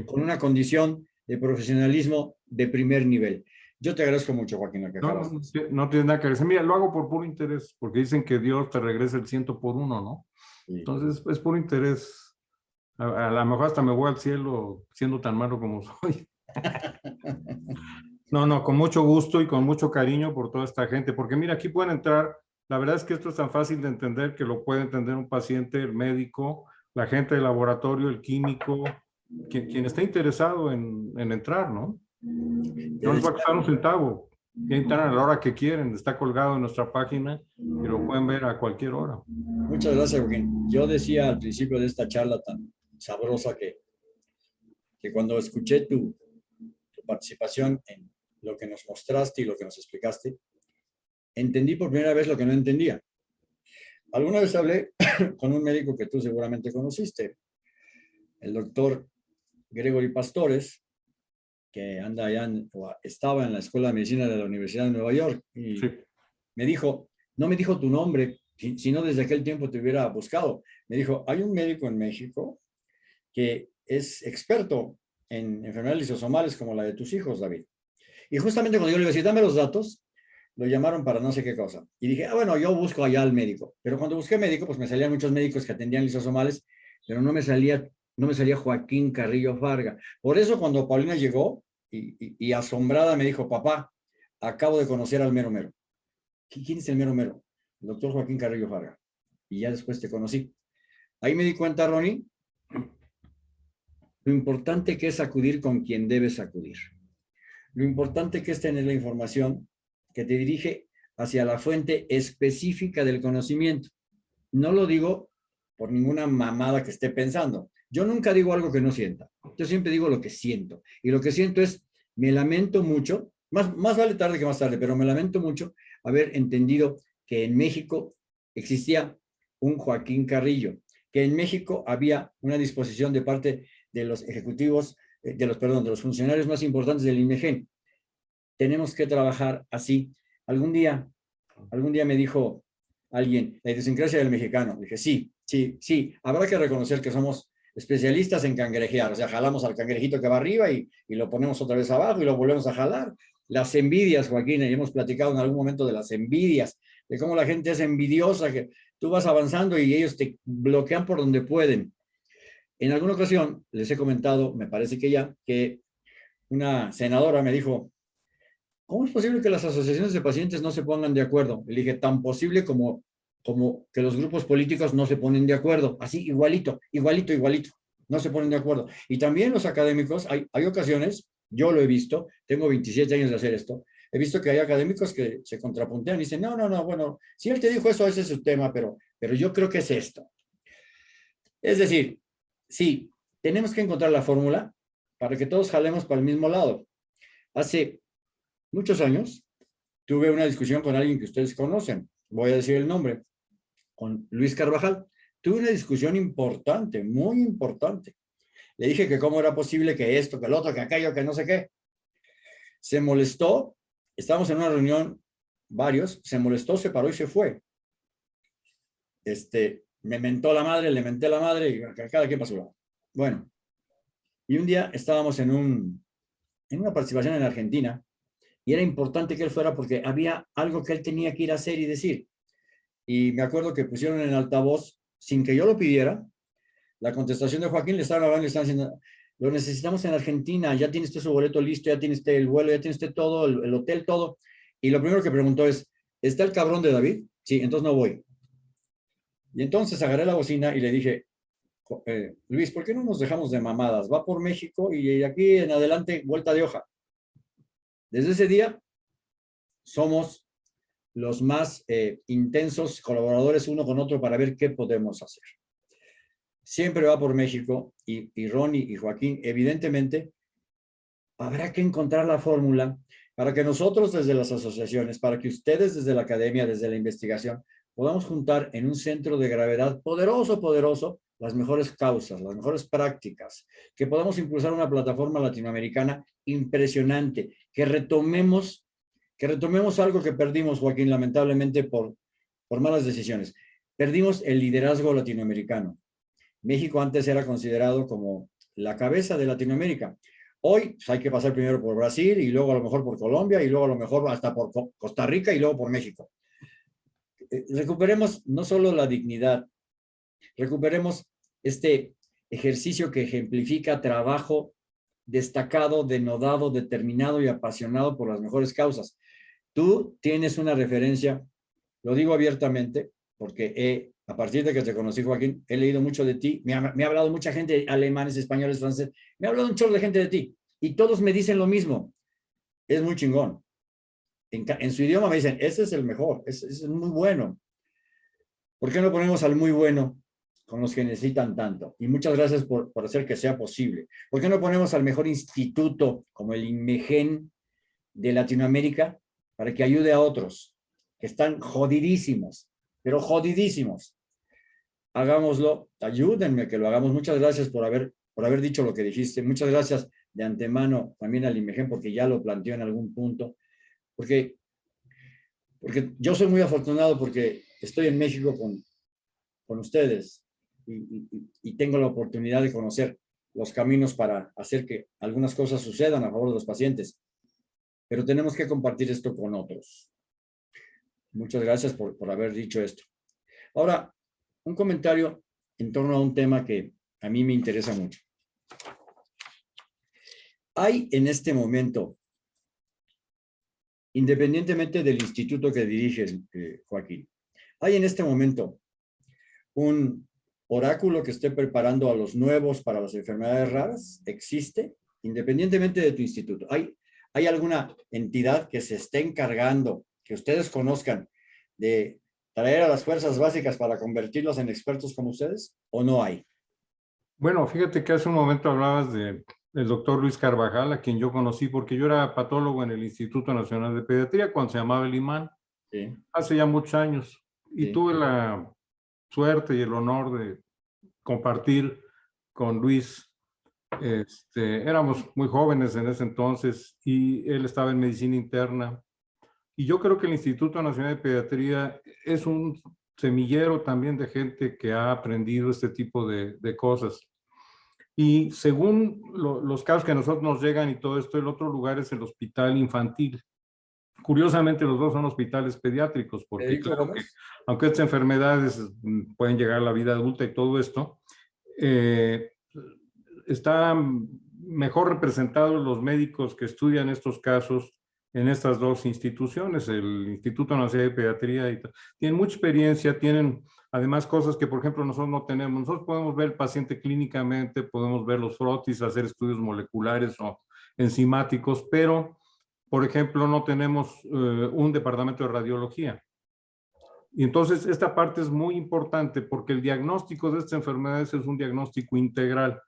Speaker 1: con una condición de profesionalismo de primer nivel. Yo te agradezco mucho, Joaquín.
Speaker 2: no, no, no, tienes nada que agradecer. Mira, lo hago por puro interés, porque dicen que Dios te regresa el ciento por uno, ¿no? Entonces, es por interés. A, a, lo mejor hasta me voy al cielo siendo tan malo como soy. no, no, con mucho gusto y con mucho cariño por toda esta gente, porque mira, aquí pueden entrar, la verdad es que esto es tan fácil de entender que lo puede entender un paciente, el médico, la gente del laboratorio, el químico, quien, quien esté interesado en, en entrar, ¿no? No les va a costar un centavo. Entran a la hora que quieren, está colgado en nuestra página y lo pueden ver a cualquier hora.
Speaker 1: Muchas gracias, Joaquín. Yo decía al principio de esta charla tan sabrosa que, que cuando escuché tu, tu participación en lo que nos mostraste y lo que nos explicaste, entendí por primera vez lo que no entendía. Alguna vez hablé con un médico que tú seguramente conociste, el doctor Gregory Pastores, que anda allá, o estaba en la Escuela de Medicina de la Universidad de Nueva York, y me dijo, no me dijo tu nombre, si no desde aquel tiempo te hubiera buscado. Me dijo, hay un médico en México que es experto en enfermedades lisosomales como la de tus hijos, David. Y justamente cuando yo le a dame los datos, lo llamaron para no sé qué cosa. Y dije, ah, bueno, yo busco allá al médico. Pero cuando busqué médico, pues me salían muchos médicos que atendían lisosomales, pero no me salía no me salía Joaquín Carrillo Varga. Por eso cuando Paulina llegó y, asombrada me dijo, papá, acabo de conocer al mero mero. ¿Quién es el mero mero? El doctor Joaquín Carrillo Varga. Y ya después te conocí. Ahí me di cuenta, Ronnie, lo importante que es acudir con quien debes acudir. Lo importante que es tener la información que te dirige hacia la fuente específica del conocimiento. No lo digo por ninguna mamada que esté pensando. Yo nunca digo algo que no sienta. Yo siempre digo lo que siento. Y lo que siento es, me lamento mucho más, más vale tarde que más tarde, pero me lamento mucho haber entendido que en México existía un Joaquín Carrillo, que en México había una disposición de parte de los ejecutivos, eh, de los, perdón, de los funcionarios más importantes del INEGEN. Tenemos que trabajar así. Algún día, algún día me dijo alguien, la idiosincrasia del mexicano. Dije, sí, sí, sí, habrá que reconocer que somos especialistas en cangrejear, o sea, jalamos al cangrejito que va arriba y, y, lo ponemos otra vez abajo y lo volvemos a jalar. Las envidias, Joaquín, y hemos platicado en algún momento de las envidias, de cómo la gente es envidiosa, que tú vas avanzando y ellos te bloquean por donde pueden. En alguna ocasión les he comentado, me parece que ya, que una senadora me dijo, ¿cómo es posible que las asociaciones de pacientes no se pongan de acuerdo? Le dije, tan posible como, como que los grupos políticos no se ponen de acuerdo. Así, igualito, igualito, igualito. No se ponen de acuerdo. Y también los académicos, hay, hay ocasiones, yo lo he visto, tengo 27 años de hacer esto, he visto que hay académicos que se contrapuntean y dicen, no, no, no, bueno, si él te dijo eso, ese es su tema, pero, pero yo creo que es esto. Es decir, sí, tenemos que encontrar la fórmula para que todos jalemos para el mismo lado. Hace muchos años tuve una discusión con alguien que ustedes conocen, voy a decir el nombre, con Luis Carvajal. Tuve una discusión importante, muy importante. Le dije que cómo era posible que esto, que el otro, que aquello, que no sé qué. Se molestó, estábamos en una reunión, varios, se molestó, se paró y se fue. Este, me mentó la madre, le menté la madre y cada quien pasó. Bueno, y un día estábamos en, un, en una participación en Argentina y era importante que él fuera porque había algo que él tenía que ir a hacer y decir. Y me acuerdo que pusieron en altavoz, sin que yo lo pidiera, la contestación de Joaquín, le estaban hablando, le estaban diciendo, lo necesitamos en Argentina, ya tiene usted su boleto listo, ya tiene usted el vuelo, ya tiene usted todo, el, el hotel, todo. Y lo primero que preguntó es, ¿está el cabrón de David? Sí, entonces no voy. Y entonces agarré la bocina y le dije, eh, Luis, ¿por qué no nos dejamos de mamadas? Va por México y aquí en adelante vuelta de hoja. Desde ese día somos los más eh, intensos colaboradores uno con otro para ver qué podemos hacer. Siempre va por México y, y Ronnie y Joaquín, evidentemente, habrá que encontrar la fórmula para que nosotros desde las asociaciones, para que ustedes desde la academia, desde la investigación, podamos juntar en un centro de gravedad poderoso, poderoso, las mejores causas, las mejores prácticas, que podamos impulsar una plataforma latinoamericana impresionante, que retomemos, que retomemos algo que perdimos, Joaquín, lamentablemente por, por malas decisiones. Perdimos el liderazgo latinoamericano. México antes era considerado como la cabeza de Latinoamérica. Hoy pues, hay que pasar primero por Brasil y luego a lo mejor por Colombia y luego a lo mejor hasta por Costa Rica y luego por México. Eh, recuperemos no solo la dignidad, recuperemos este ejercicio que ejemplifica trabajo destacado, denodado, determinado y apasionado por las mejores causas. Tú tienes una referencia, lo digo abiertamente, porque a partir de que te conocí, Joaquín, he leído mucho de ti, me ha, me ha hablado mucha gente, alemanes, españoles, franceses, me ha hablado un chorro de gente de ti, y todos me dicen lo mismo. Es muy chingón en, su idioma me dicen, ese es el mejor, ese, es muy bueno. ¿Por qué no ponemos al muy bueno con los que necesitan tanto? Y muchas gracias por, por hacer que sea posible. ¿Por qué no ponemos al mejor instituto como el INMEGEN de Latinoamérica para que ayude a otros que están jodidísimos, pero jodidísimos? Hagámoslo, ayúdenme que lo hagamos. Muchas gracias por haber, por haber dicho lo que dijiste. Muchas gracias de antemano también al INMEGEN porque ya lo planteó en algún punto porque, porque yo soy muy afortunado porque estoy en México con, con ustedes y tengo la oportunidad de conocer los caminos para hacer que algunas cosas sucedan a favor de los pacientes. Pero tenemos que compartir esto con otros. Muchas gracias por, por haber dicho esto. Ahora, un comentario en torno a un tema que a mí me interesa mucho. Hay en este momento independientemente del instituto que dirige eh, Joaquín. ¿Hay en este momento un oráculo que esté preparando a los nuevos para las enfermedades raras? ¿Existe? Independientemente de tu instituto. ¿Hay, ¿Hay alguna entidad que se esté encargando, que ustedes conozcan, de traer a las fuerzas básicas para convertirlos en expertos como ustedes? ¿O no hay?
Speaker 2: Bueno, fíjate que hace un momento hablabas de el doctor Luis Carvajal, a quien yo conocí porque yo era patólogo en el Instituto Nacional de Pediatría cuando se llamaba el IMAN, hace ya muchos años. Y tuve la suerte y el honor de compartir con Luis. Este, éramos muy jóvenes en ese entonces y él estaba en medicina interna. Y yo creo que el Instituto Nacional de Pediatría es un semillero también de gente que ha aprendido este tipo de, de cosas. Y según los casos que a nosotros nos llegan y todo esto, el otro lugar es el hospital infantil. Curiosamente, los dos son hospitales pediátricos, porque aunque estas enfermedades mm, pueden llegar a la vida adulta y todo esto, eh, están mejor representados los médicos que estudian estos casos en estas dos instituciones, el Instituto Nacional de Pediatría, y tienen mucha experiencia, tienen además cosas que, por ejemplo, nosotros no tenemos. Nosotros podemos ver el paciente clínicamente, podemos ver los frotis, hacer estudios moleculares o enzimáticos, pero, por ejemplo, no tenemos eh, un departamento de radiología. Y entonces esta parte es muy importante porque el diagnóstico de estas enfermedades es un diagnóstico integral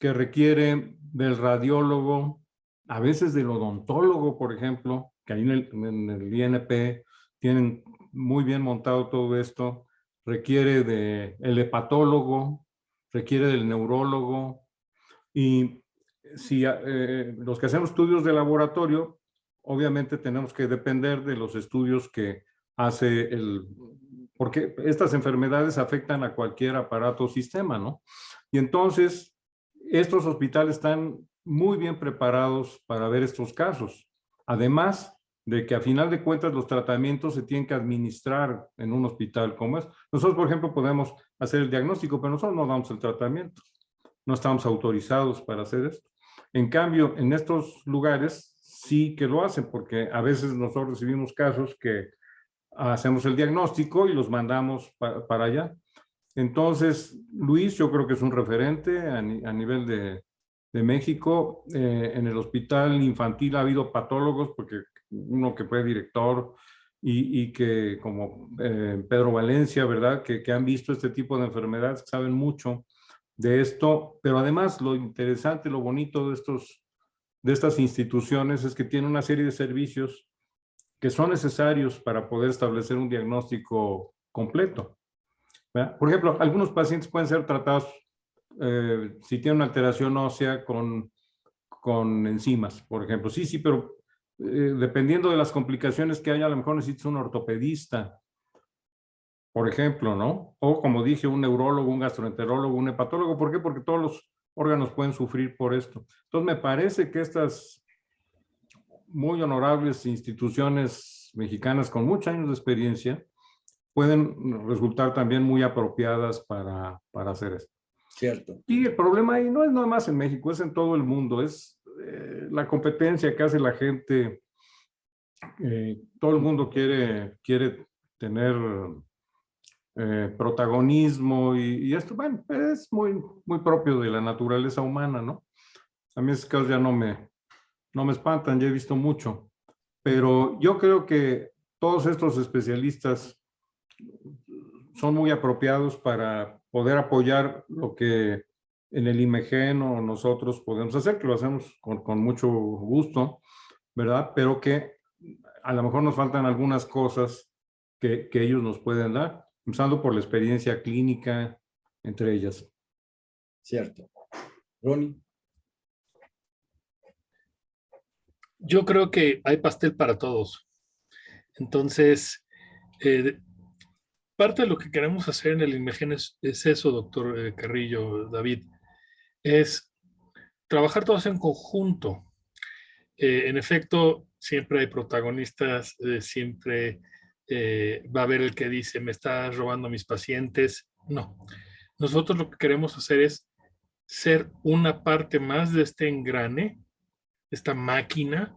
Speaker 2: que requiere del radiólogo, a veces del odontólogo, por ejemplo, que ahí en el, en INP tienen muy bien montado todo esto, requiere del el hepatólogo, requiere del neurólogo, y si eh, los que hacemos estudios de laboratorio, obviamente tenemos que depender de los estudios que hace el... Porque estas enfermedades afectan a cualquier aparato o sistema, ¿no? Y entonces, estos hospitales están muy bien preparados para ver estos casos. Además de que a final de cuentas los tratamientos se tienen que administrar en un hospital como es. Nosotros, por ejemplo, podemos hacer el diagnóstico, pero nosotros no damos el tratamiento. No estamos autorizados para hacer esto. En cambio, en estos lugares sí que lo hacen, porque a veces nosotros recibimos casos que hacemos el diagnóstico y los mandamos para allá. Entonces, Luis, yo creo que es un referente a nivel de, México. Eh, en el hospital infantil ha habido patólogos, porque uno que fue director y, y que como eh, Pedro Valencia, ¿verdad? Que, que, han visto este tipo de enfermedades, saben mucho de esto, pero además lo interesante, lo bonito de, estos, de estas instituciones es que tienen una serie de servicios que son necesarios para poder establecer un diagnóstico completo. Por ejemplo, algunos pacientes pueden ser tratados eh, si tiene una alteración ósea con, con enzimas, por ejemplo. Sí, sí, pero eh, dependiendo de las complicaciones que haya, a lo mejor necesitas un ortopedista, por ejemplo, ¿no? O como dije, un neurólogo, un gastroenterólogo, un hepatólogo. ¿Por qué? Porque todos los órganos pueden sufrir por esto. Entonces, me parece que estas muy honorables instituciones mexicanas con muchos años de experiencia pueden resultar también muy apropiadas para, para hacer esto.
Speaker 1: Cierto.
Speaker 2: Y el problema ahí no es nada más en México, es en todo el mundo, es eh, la competencia que hace la gente. Eh, todo el mundo quiere, quiere tener eh, protagonismo y, esto, bueno, es muy, muy propio de la naturaleza humana, ¿no? A mí esos casos ya no me, no me espantan, ya he visto mucho. Pero yo creo que todos estos especialistas son muy apropiados para poder apoyar lo que en el IMEGEN o nosotros podemos hacer, que lo hacemos con, con, mucho gusto, ¿verdad? Pero que a lo mejor nos faltan algunas cosas que, que ellos nos pueden dar, empezando por la experiencia clínica entre ellas.
Speaker 1: Cierto. Ronnie.
Speaker 3: Yo creo que hay pastel para todos. Entonces, eh, parte de lo que queremos hacer en el INMEGEN es, eso, doctor eh, Carrillo, David, es trabajar todos en conjunto. Eh, en efecto, siempre hay protagonistas, eh, siempre va a haber el que dice, me está robando mis pacientes. No, nosotros lo que queremos hacer es ser una parte más de este engrane, esta máquina,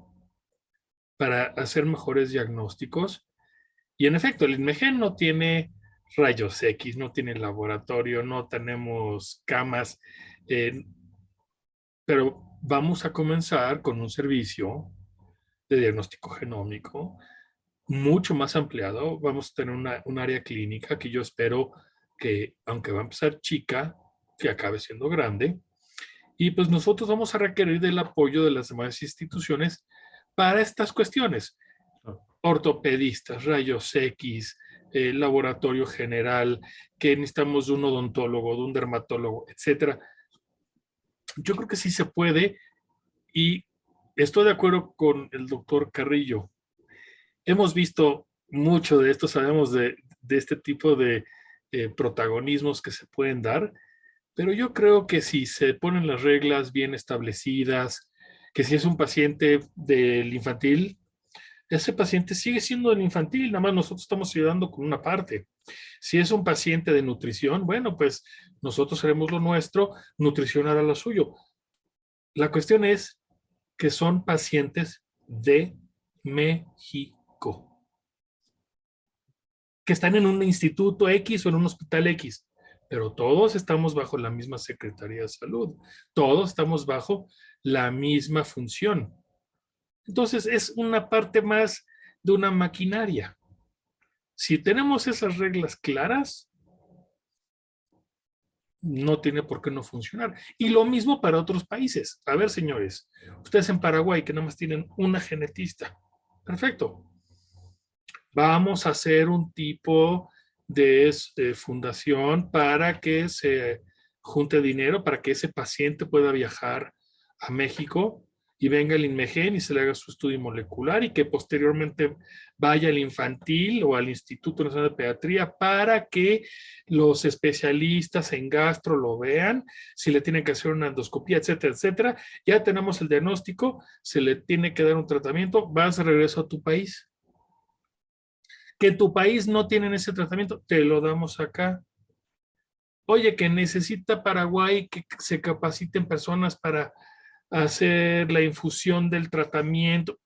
Speaker 3: para hacer mejores diagnósticos y en efecto, el INMEGEN no tiene rayos X, no tiene laboratorio, no tenemos camas, eh, pero vamos a comenzar con un servicio de diagnóstico genómico mucho más ampliado. Vamos a tener una, un área clínica que yo espero que, aunque va a empezar chica, que acabe siendo grande. Y pues nosotros vamos a requerir del apoyo de las demás instituciones para estas cuestiones. Ortopedistas, rayos X, eh, laboratorio general, que necesitamos de un odontólogo, de un dermatólogo, etcétera. Yo creo que sí se puede y estoy de acuerdo con el doctor Carrillo. Hemos visto mucho de esto, sabemos de, este tipo de eh, protagonismos que se pueden dar, pero yo creo que si se ponen las reglas bien establecidas, que si es un paciente del infantil, ese paciente sigue siendo del infantil, nada más nosotros estamos ayudando con una parte. Si es un paciente de nutrición, bueno, pues nosotros haremos lo nuestro, nutrición hará lo suyo. La cuestión es que son pacientes de México. Que están en un instituto X o en un hospital X. Pero todos estamos bajo la misma Secretaría de Salud. Todos estamos bajo la misma función. Entonces es una parte más de una maquinaria. Si tenemos esas reglas claras, no tiene por qué no funcionar. Y lo mismo para otros países. A ver, señores, ustedes en Paraguay que nada más tienen una genetista. Perfecto. Vamos a hacer un tipo de eh, fundación para que se junte dinero, para que ese paciente pueda viajar a México y venga el INMEGEN y se le haga su estudio molecular y que posteriormente vaya al infantil o al Instituto Nacional de Pediatría para que los especialistas en gastro lo vean, si le tienen que hacer una endoscopía, etcétera, etcétera. Ya tenemos el diagnóstico, se le tiene que dar un tratamiento, vas de regreso a tu país. Que tu país no tiene ese tratamiento, te lo damos acá. Oye, que necesita Paraguay que se capaciten personas para hacer la infusión del tratamiento.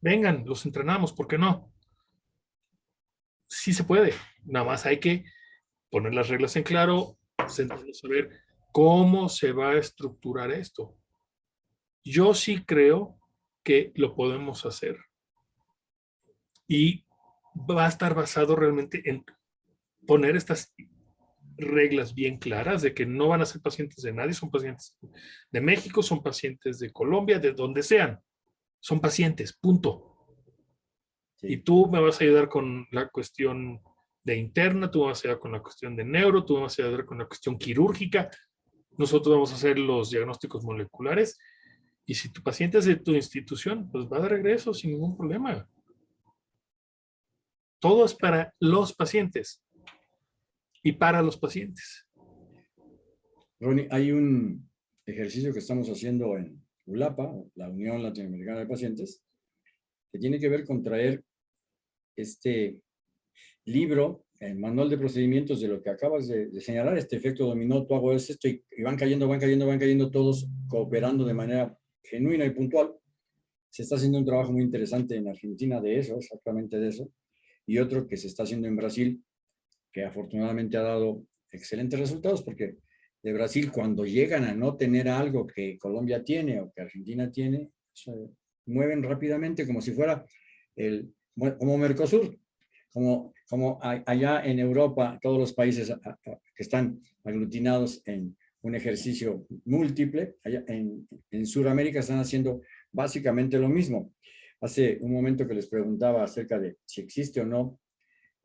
Speaker 3: Vengan, los entrenamos, ¿por qué no? Sí se puede, nada más hay que poner las reglas en claro, sentarnos a ver cómo se va a estructurar esto. Yo sí creo que lo podemos hacer. Y va a estar basado realmente en poner estas reglas bien claras de que no van a ser pacientes de nadie, son pacientes de México, son pacientes de Colombia, de donde sean. Son pacientes, punto. Y tú me vas a ayudar con la cuestión de interna, tú vas a ayudar con la cuestión de neuro, tú me vas a ayudar con la cuestión quirúrgica. Nosotros vamos a hacer los diagnósticos moleculares. Y si tu paciente es de tu institución, pues va de regreso sin ningún problema. Todo es para los pacientes y para los pacientes.
Speaker 1: Ronnie, hay un ejercicio que estamos haciendo en ULAPA, la Unión Latinoamericana de Pacientes, que tiene que ver con traer este libro, el manual de procedimientos de lo que acabas de, señalar, este efecto dominó, tú hago esto y, y van cayendo, van cayendo, van cayendo todos cooperando de manera genuina y puntual. Se está haciendo un trabajo muy interesante en Argentina de eso, exactamente de eso, y otro que se está haciendo en Brasil que afortunadamente ha dado excelentes resultados porque de Brasil cuando llegan a no tener algo que Colombia tiene o que Argentina tiene, se mueven rápidamente como si fuera el, como Mercosur, como, como allá en Europa, todos los países que están aglutinados en un ejercicio múltiple, allá en, en Sudamérica están haciendo básicamente lo mismo. Hace un momento que les preguntaba acerca de si existe o no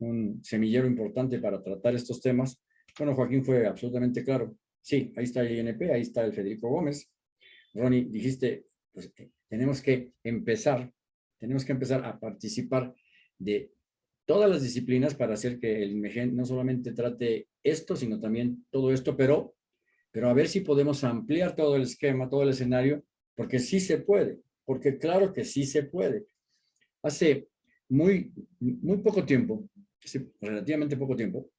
Speaker 1: un semillero importante para tratar estos temas. Bueno, Joaquín fue absolutamente claro. Sí, ahí está el INP, ahí está el Federico Gómez. Ronnie, dijiste, pues eh, tenemos que empezar, tenemos que empezar a participar de todas las disciplinas para hacer que el IMEGEN no solamente trate esto, sino también todo esto, pero, pero a ver si podemos ampliar todo el esquema, todo el escenario, porque sí se puede, porque claro que sí se puede. Hace muy, muy poco tiempo, hace relativamente poco tiempo,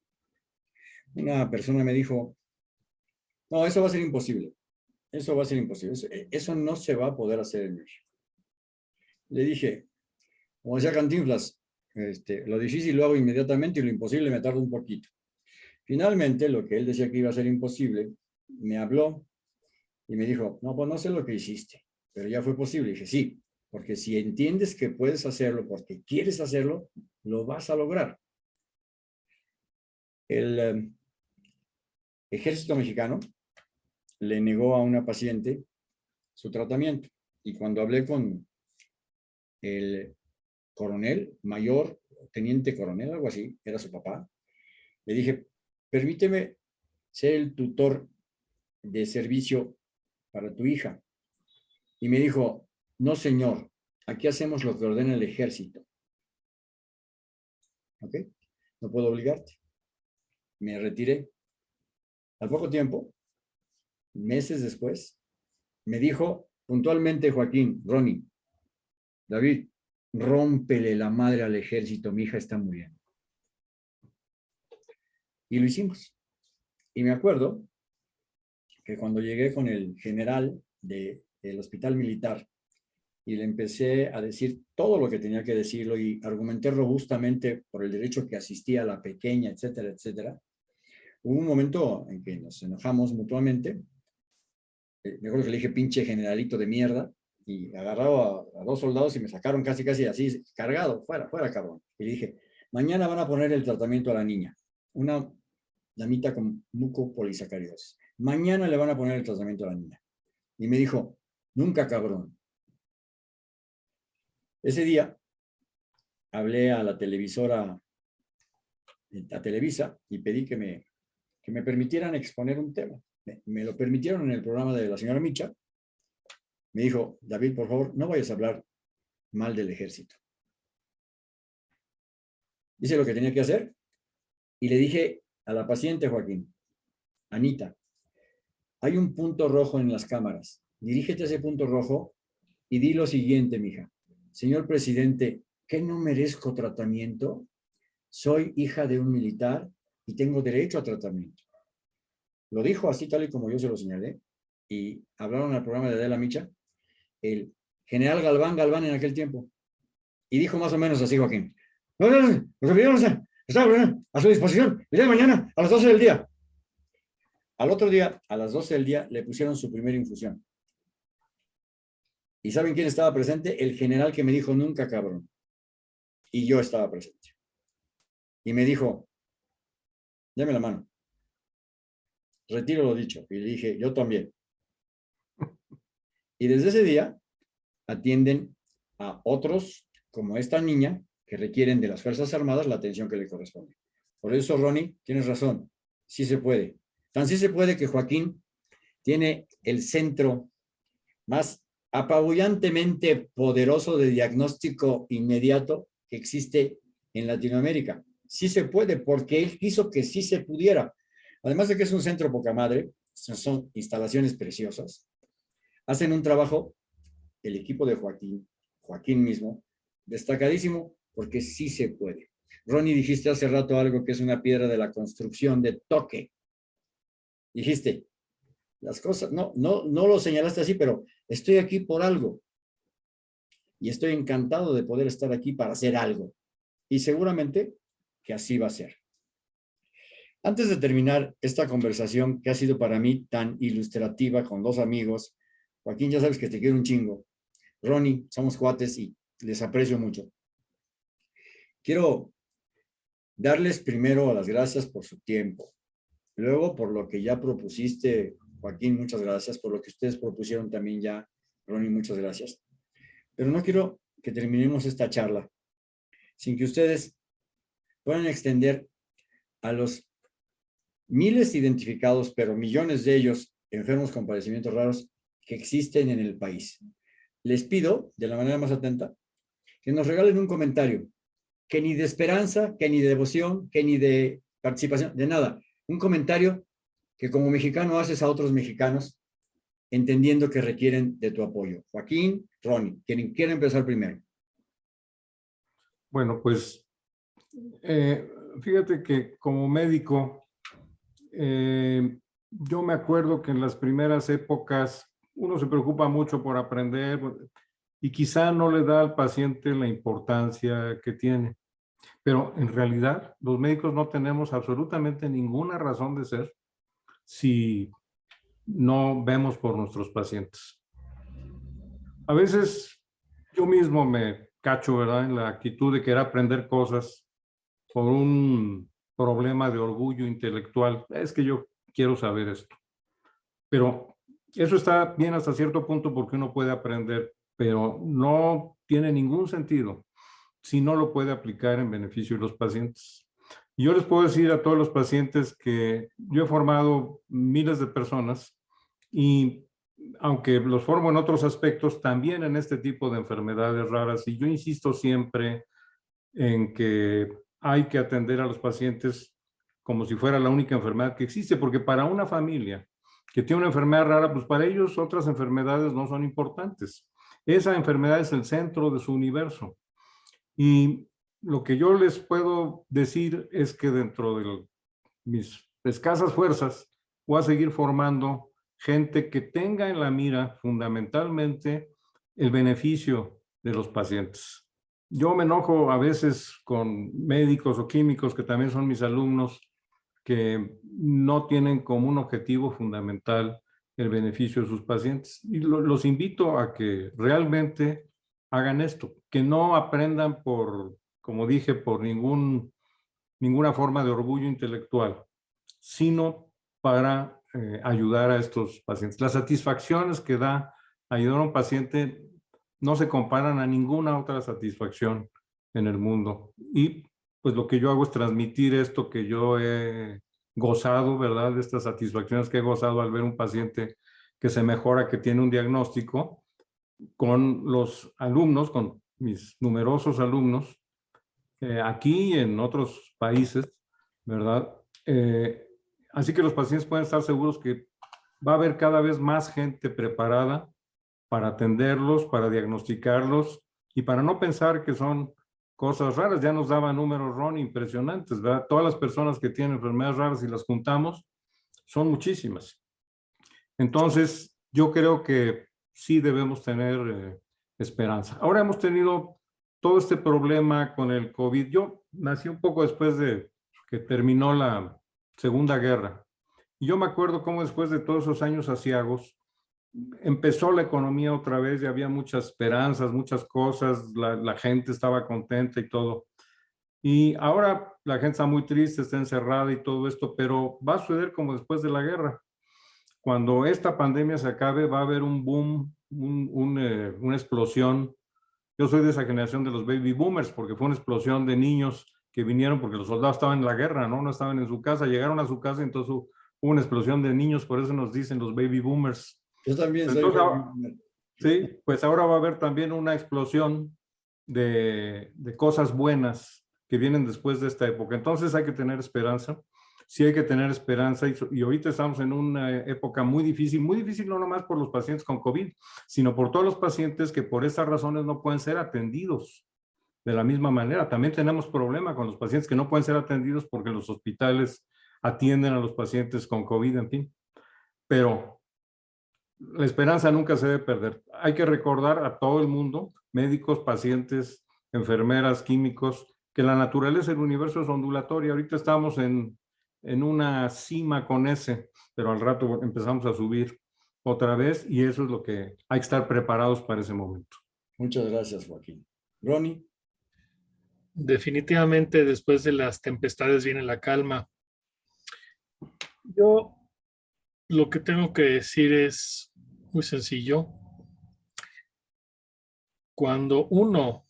Speaker 1: una persona me dijo, no, eso va a ser imposible. Eso va a ser imposible. Eso, no se va a poder hacer en México. Le dije, como decía Cantinflas, este, lo difícil lo hago inmediatamente y lo imposible me tarda un poquito. Finalmente, lo que él decía que iba a ser imposible, me habló y me dijo, no, pues no sé lo que hiciste, pero ya fue posible. Y dije, sí, porque si entiendes que puedes hacerlo porque quieres hacerlo, lo vas a lograr el em, ejército mexicano le negó a una paciente su tratamiento. Y cuando hablé con el coronel, mayor, teniente coronel, algo así, era su papá, le dije, permíteme ser el tutor de servicio para tu hija. Y me dijo, no señor, aquí hacemos lo que ordena el ejército. ¿Ok? No puedo obligarte. Me retiré. Al poco tiempo, meses después, me dijo puntualmente Joaquín, Ronnie, David, rómpele la madre al ejército, mi hija está muriendo. Y lo hicimos. Y me acuerdo que cuando llegué con el general del hospital militar y le empecé a decir todo lo que tenía que decirlo y argumenté robustamente por el derecho que asistía a la pequeña, etcétera, etcétera, hubo un momento en que nos enojamos mutuamente. Eh, me acuerdo que le dije pinche generalito de mierda y agarraba a, dos soldados y me sacaron casi, casi así, cargado, fuera, fuera, cabrón. Y le dije, mañana van a poner el tratamiento a la niña. Una damita con mucopolisacaridosis. Mañana le van a poner el tratamiento a la niña. Y me dijo, nunca cabrón. Ese día hablé a la televisora, a Televisa, y pedí que me, que me permitieran exponer un tema. Me, lo permitieron en el programa de la señora Micha. Me dijo, David, por favor, no vayas a hablar mal del ejército. Hice lo que tenía que hacer y le dije a la paciente, Joaquín, Anita, hay un punto rojo en las cámaras. Dirígete a ese punto rojo y di lo siguiente, mija. Señor presidente, ¿qué no merezco tratamiento? Soy hija de un militar y tengo derecho a tratamiento. Lo dijo así tal y como yo se lo señalé y hablaron al programa de Adela Micha, el general Galván Galván en aquel tiempo. Y dijo más o menos así, Joaquín. No, no, no, los está a su disposición el día de mañana a las 12 del día. Al otro día, a las 12 del día, le pusieron su primera infusión. ¿Y saben quién estaba presente? El general que me dijo, nunca cabrón. Y yo estaba presente. Y me dijo, dame la mano. Retiro lo dicho. Y le dije, yo también. Y desde ese día, atienden a otros, como esta niña, que requieren de las Fuerzas Armadas la atención que le corresponde. Por eso, Ronnie, tienes razón. Sí se puede. Tan sí se puede que Joaquín tiene el centro más apabullantemente poderoso de diagnóstico inmediato que existe en Latinoamérica. Sí se puede, porque él quiso que sí se pudiera. Además de que es un centro poca madre, son instalaciones preciosas, hacen un trabajo, el equipo de Joaquín, Joaquín mismo, destacadísimo, porque sí se puede. Ronnie, dijiste hace rato algo que es una piedra de la construcción de toque dijiste, las cosas, no, no, no lo señalaste así, pero estoy aquí por algo. Y estoy encantado de poder estar aquí para hacer algo. Y seguramente que así va a ser. Antes de terminar esta conversación que ha sido para mí tan ilustrativa con dos amigos, Joaquín, ya sabes que te quiero un chingo. Ronnie, somos cuates y les aprecio mucho. Quiero darles primero las gracias por su tiempo, Luego, por lo que ya propusiste, Joaquín, muchas gracias. Por lo que ustedes propusieron también ya, Ronnie, muchas gracias. Pero no quiero que terminemos esta charla sin que ustedes puedan extender a los miles identificados, pero millones de ellos enfermos con padecimientos raros que existen en el país. Les pido, de la manera más atenta, que nos regalen un comentario, que ni de esperanza, que ni de devoción, que ni de participación, de nada, un comentario que como mexicano haces a otros mexicanos entendiendo que requieren de tu apoyo. Joaquín, Ronnie, quien quiera empezar primero.
Speaker 2: Bueno, pues eh, fíjate que como médico, eh, yo me acuerdo que en las primeras épocas uno se preocupa mucho por aprender y quizá no le da al paciente la importancia que tiene. Pero en realidad los médicos no tenemos absolutamente ninguna razón de ser si no vemos por nuestros pacientes. A veces yo mismo me cacho, ¿verdad? En la actitud de querer aprender cosas por un problema de orgullo intelectual. Es que yo quiero saber esto. Pero eso está bien hasta cierto punto porque uno puede aprender, pero no tiene ningún sentido si no lo puede aplicar en beneficio de los pacientes. Yo les puedo decir a todos los pacientes que yo he formado miles de personas y aunque los formo en otros aspectos, también en este tipo de enfermedades raras. Y yo insisto siempre en que hay que atender a los pacientes como si fuera la única enfermedad que existe, porque para una familia que tiene una enfermedad rara, pues para ellos otras enfermedades no son importantes. Esa enfermedad es el centro de su universo. Y lo que yo les puedo decir es que dentro de mis escasas fuerzas voy a seguir formando gente que tenga en la mira fundamentalmente el beneficio de los pacientes. Yo me enojo a veces con médicos o químicos que también son mis alumnos que no tienen como un objetivo fundamental el beneficio de sus pacientes. Y los invito a que realmente hagan esto, que no aprendan por, como dije, por ningún, ninguna forma de orgullo intelectual, sino para eh, ayudar a estos pacientes. Las satisfacciones que da ayudar a un paciente no se comparan a ninguna otra satisfacción en el mundo. Y pues lo que yo hago es transmitir esto que yo he gozado, ¿verdad? De estas satisfacciones que he gozado al ver un paciente que se mejora, que tiene un diagnóstico, con los alumnos, con mis numerosos alumnos, eh, aquí y en otros países, ¿verdad? Eh, así que los pacientes pueden estar seguros que va a haber cada vez más gente preparada para atenderlos, para diagnosticarlos y para no pensar que son cosas raras. Ya nos daba números, Ron, impresionantes, ¿verdad? Todas las personas que tienen enfermedades raras y las juntamos, son muchísimas. Entonces, yo creo que sí debemos tener eh, esperanza. Ahora hemos tenido todo este problema con el COVID. Yo nací un poco después de que terminó la Segunda Guerra. Y yo me acuerdo cómo después de todos esos años asiagos, empezó la economía otra vez y había muchas esperanzas, muchas cosas, la, gente estaba contenta y todo. Y ahora la gente está muy triste, está encerrada y todo esto, pero va a suceder como después de la guerra. Cuando esta pandemia se acabe, va a haber un boom, un, eh, una explosión. Yo soy de esa generación de los baby boomers, porque fue una explosión de niños que vinieron porque los soldados estaban en la guerra, ¿no? No estaban en su casa, llegaron a su casa entonces hubo una explosión de niños, por eso nos dicen los baby boomers.
Speaker 1: Yo también soy
Speaker 2: Sí, pues ahora va a haber también una explosión de, de, cosas buenas que vienen después de esta época. Entonces hay que tener esperanza. Sí hay que tener esperanza y, y, ahorita estamos en una época muy difícil, muy difícil no nomás por los pacientes con COVID, sino por todos los pacientes que por estas razones no pueden ser atendidos de la misma manera. También tenemos problema con los pacientes que no pueden ser atendidos porque los hospitales atienden a los pacientes con COVID, en fin. Pero la esperanza nunca se debe perder. Hay que recordar a todo el mundo, médicos, pacientes, enfermeras, químicos, que la naturaleza del universo es ondulatoria. Ahorita estamos en, en una cima con ese, pero al rato empezamos a subir otra vez y eso es lo que hay que estar preparados para ese momento.
Speaker 1: Muchas gracias, Joaquín. Ronnie.
Speaker 3: Definitivamente después de las tempestades viene la calma. Yo lo que tengo que decir es muy sencillo. Cuando uno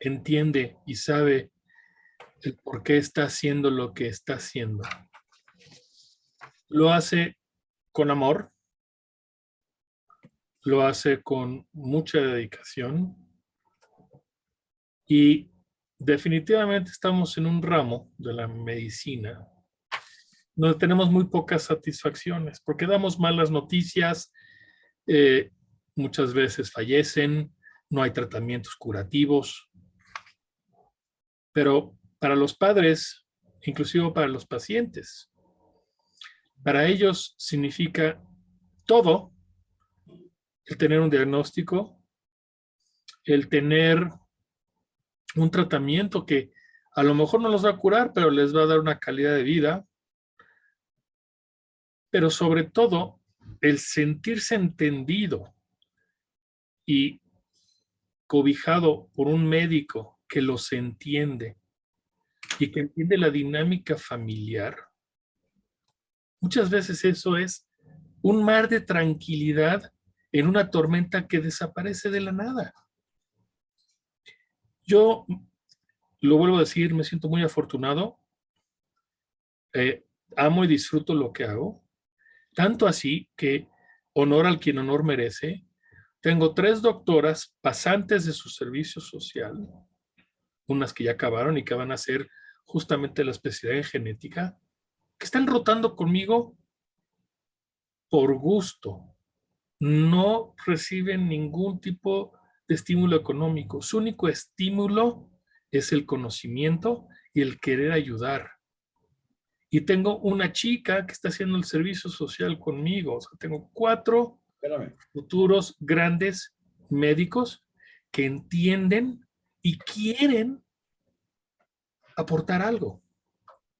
Speaker 3: entiende y sabe el por qué está haciendo lo que está haciendo, lo hace con amor, lo hace con mucha dedicación y definitivamente estamos en un ramo de la medicina donde tenemos muy pocas satisfacciones, porque damos malas noticias, eh, muchas veces fallecen, no hay tratamientos curativos, pero para los padres, inclusive para los pacientes, para ellos significa todo el tener un diagnóstico, el tener un tratamiento que a lo mejor no los va a curar, pero les va a dar una calidad de vida, pero sobre todo el sentirse entendido y cobijado por un médico que los entiende y que entiende la dinámica familiar. Muchas veces eso es un mar de tranquilidad en una tormenta que desaparece de la nada. Yo, lo vuelvo a decir, me siento muy afortunado. Eh, amo y disfruto lo que hago. Tanto así que honor al quien honor merece. Tengo tres doctoras pasantes de su servicio social, unas que ya acabaron y que van a hacer justamente la especialidad en genética, que están rotando conmigo por gusto. No reciben ningún tipo de estímulo económico. Su único estímulo es el conocimiento y el querer ayudar. Y tengo una chica que está haciendo el servicio social conmigo. O sea, tengo cuatro futuros grandes médicos que entienden y quieren aportar algo.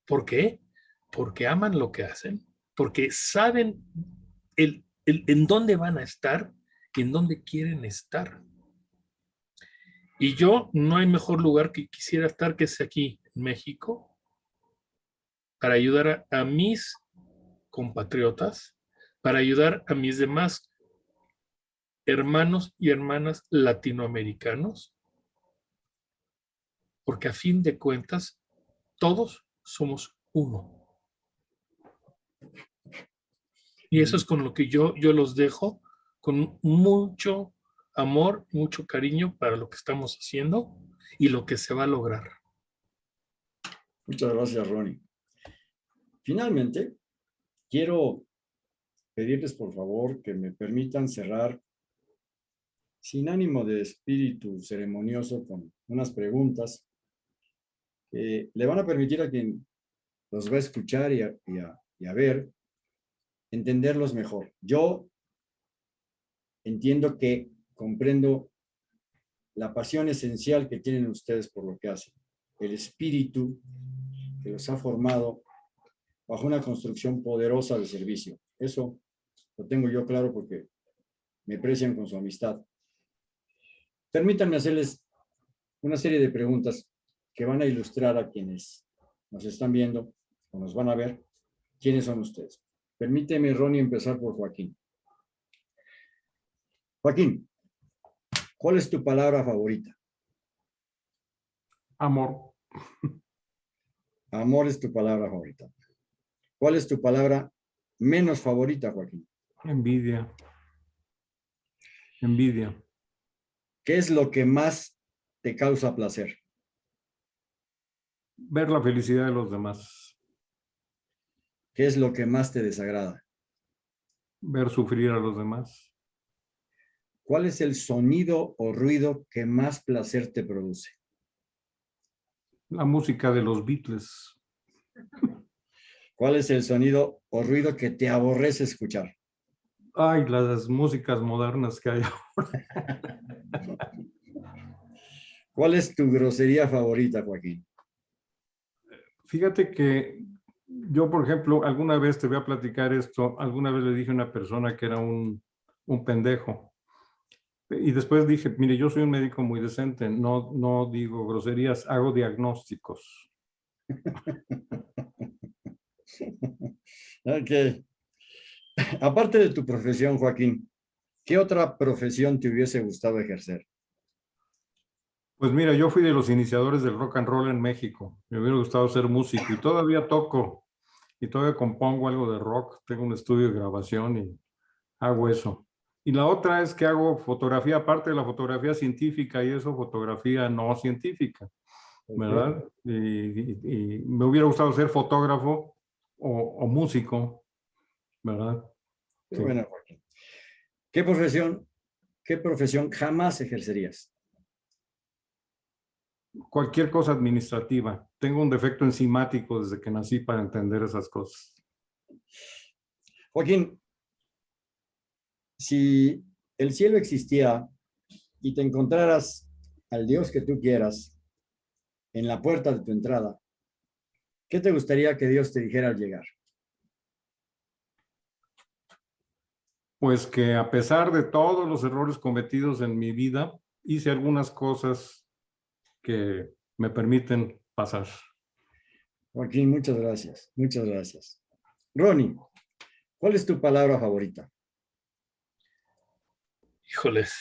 Speaker 3: ¿Por qué? Porque aman lo que hacen, porque saben el, en dónde van a estar y en dónde quieren estar. Y yo no hay mejor lugar que quisiera estar que es aquí, en México, para ayudar a, mis compatriotas, para ayudar a mis demás hermanos y hermanas latinoamericanos, porque a fin de cuentas todos somos uno. Y eso es con lo que yo, yo los dejo, con mucho amor, mucho cariño para lo que estamos haciendo y lo que se va a lograr.
Speaker 1: Muchas gracias, Ronnie. Finalmente, quiero pedirles por favor que me permitan cerrar sin ánimo de espíritu ceremonioso con unas preguntas que le van a permitir a quien los va a escuchar y a, ver, entenderlos mejor. Yo entiendo que comprendo la pasión esencial que tienen ustedes por lo que hacen, el espíritu que los ha formado bajo una construcción poderosa de servicio. Eso lo tengo yo claro porque me aprecian con su amistad. Permítanme hacerles una serie de preguntas que van a ilustrar a quienes nos están viendo o nos van a ver quiénes son ustedes. Permíteme, Ronnie, empezar por Joaquín. Joaquín, ¿cuál es tu palabra favorita?
Speaker 2: Amor.
Speaker 1: Amor es tu palabra favorita. ¿Cuál es tu palabra menos favorita, Joaquín?
Speaker 2: Envidia. Envidia.
Speaker 1: ¿Qué es lo que más te causa placer?
Speaker 2: Ver la felicidad de los demás.
Speaker 1: ¿Qué es lo que más te desagrada?
Speaker 2: Ver sufrir a los demás.
Speaker 1: ¿Cuál es el sonido o ruido que más placer te produce?
Speaker 2: La música de los Beatles.
Speaker 1: ¿Cuál es el sonido o ruido que te aborrece escuchar?
Speaker 2: Ay, las músicas modernas que hay ahora.
Speaker 1: ¿Cuál es tu grosería favorita, Joaquín?
Speaker 2: Fíjate que yo, por ejemplo, alguna vez te voy a platicar esto, alguna vez le dije a una persona que era un, un pendejo. Y después dije, mire, yo soy un médico muy decente, no, no digo groserías, hago diagnósticos.
Speaker 1: ok. Aparte de tu profesión, Joaquín, ¿qué otra profesión te hubiese gustado ejercer?
Speaker 2: Pues mira, yo fui de los iniciadores del rock and roll en México. Me hubiera gustado ser músico y todavía toco y todavía compongo algo de rock. Tengo un estudio de grabación y hago eso. Y la otra es que hago fotografía, aparte de la fotografía científica y eso, fotografía no científica, ¿verdad? y, me hubiera gustado ser fotógrafo o, músico, ¿verdad?
Speaker 1: Bueno, ¿Qué profesión, ¿Qué profesión jamás ejercerías?
Speaker 2: Cualquier cosa administrativa. Tengo un defecto enzimático desde que nací para entender esas cosas.
Speaker 1: Joaquín, si el cielo existiera y te encontraras al Dios que tú quieras en la puerta de tu entrada, ¿Qué te gustaría que Dios te dijera al llegar?
Speaker 2: Pues que a pesar de todos los errores cometidos en mi vida, hice algunas cosas que me permiten pasar.
Speaker 1: Joaquín, muchas gracias, muchas gracias. Ronnie, ¿Cuál es tu palabra favorita?
Speaker 3: Híjoles.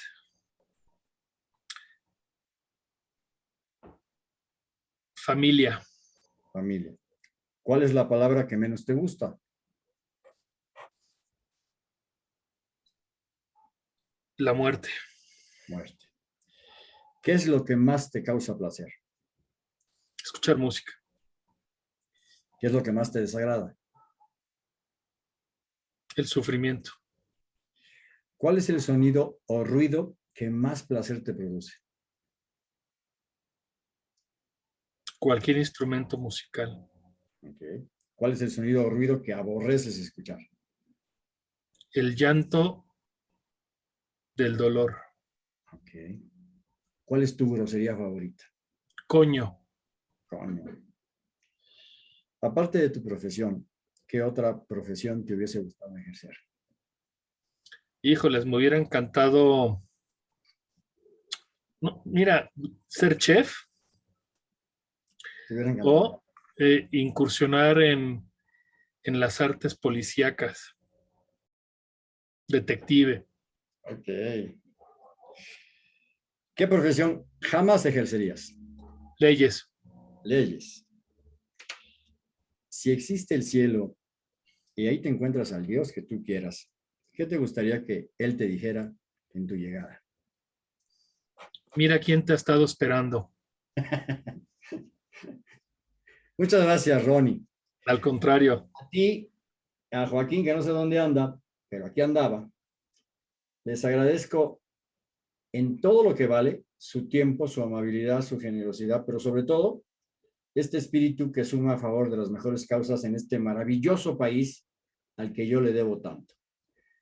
Speaker 3: Familia.
Speaker 1: Familia. ¿Cuál es la palabra que menos te gusta?
Speaker 3: La muerte.
Speaker 1: Muerte. ¿Qué es lo que más te causa placer?
Speaker 3: Escuchar música.
Speaker 1: ¿Qué es lo que más te desagrada?
Speaker 3: El sufrimiento.
Speaker 1: ¿Cuál es el sonido o ruido que más placer te produce?
Speaker 3: Cualquier instrumento musical.
Speaker 1: ¿Cuál es el sonido o ruido que aborreces escuchar?
Speaker 3: El llanto del dolor.
Speaker 1: Ok. ¿Cuál es tu grosería favorita?
Speaker 3: Coño.
Speaker 1: Coño. Aparte de tu profesión, ¿qué otra profesión te hubiese gustado ejercer?
Speaker 3: Híjoles, me hubiera encantado... No, mira, ser chef
Speaker 1: ¿Te hubiera encantado?
Speaker 3: o eh, incursionar en, en las artes policíacas. Detective.
Speaker 1: Ok. ¿Qué profesión jamás ejercerías?
Speaker 3: Leyes.
Speaker 1: Leyes. Si existe el cielo y ahí te encuentras al Dios que tú quieras, ¿qué te gustaría que Él te dijera en tu llegada?
Speaker 3: Mira quién te ha estado esperando.
Speaker 1: Muchas gracias, Ronnie.
Speaker 3: Al contrario.
Speaker 1: A ti, a Joaquín, que no sé dónde anda, pero aquí andaba, les agradezco en todo lo que vale su tiempo, su amabilidad, su generosidad, pero sobre todo este espíritu que suma a favor de las mejores causas en este maravilloso país al que yo le debo tanto.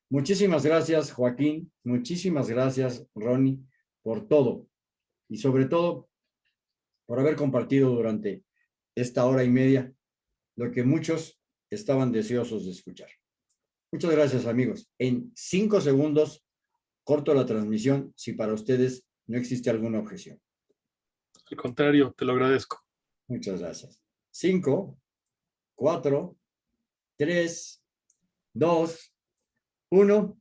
Speaker 1: Muchísimas gracias, Joaquín. Muchísimas gracias, Ronnie, por todo. Y sobre todo, por haber compartido durante esta hora y media lo que muchos estaban deseosos de escuchar. Muchas gracias, amigos. En cinco segundos, corto la transmisión si para ustedes no existe alguna objeción.
Speaker 3: Al contrario, te lo agradezco.
Speaker 1: Muchas gracias. Cinco, cuatro, tres, dos, uno.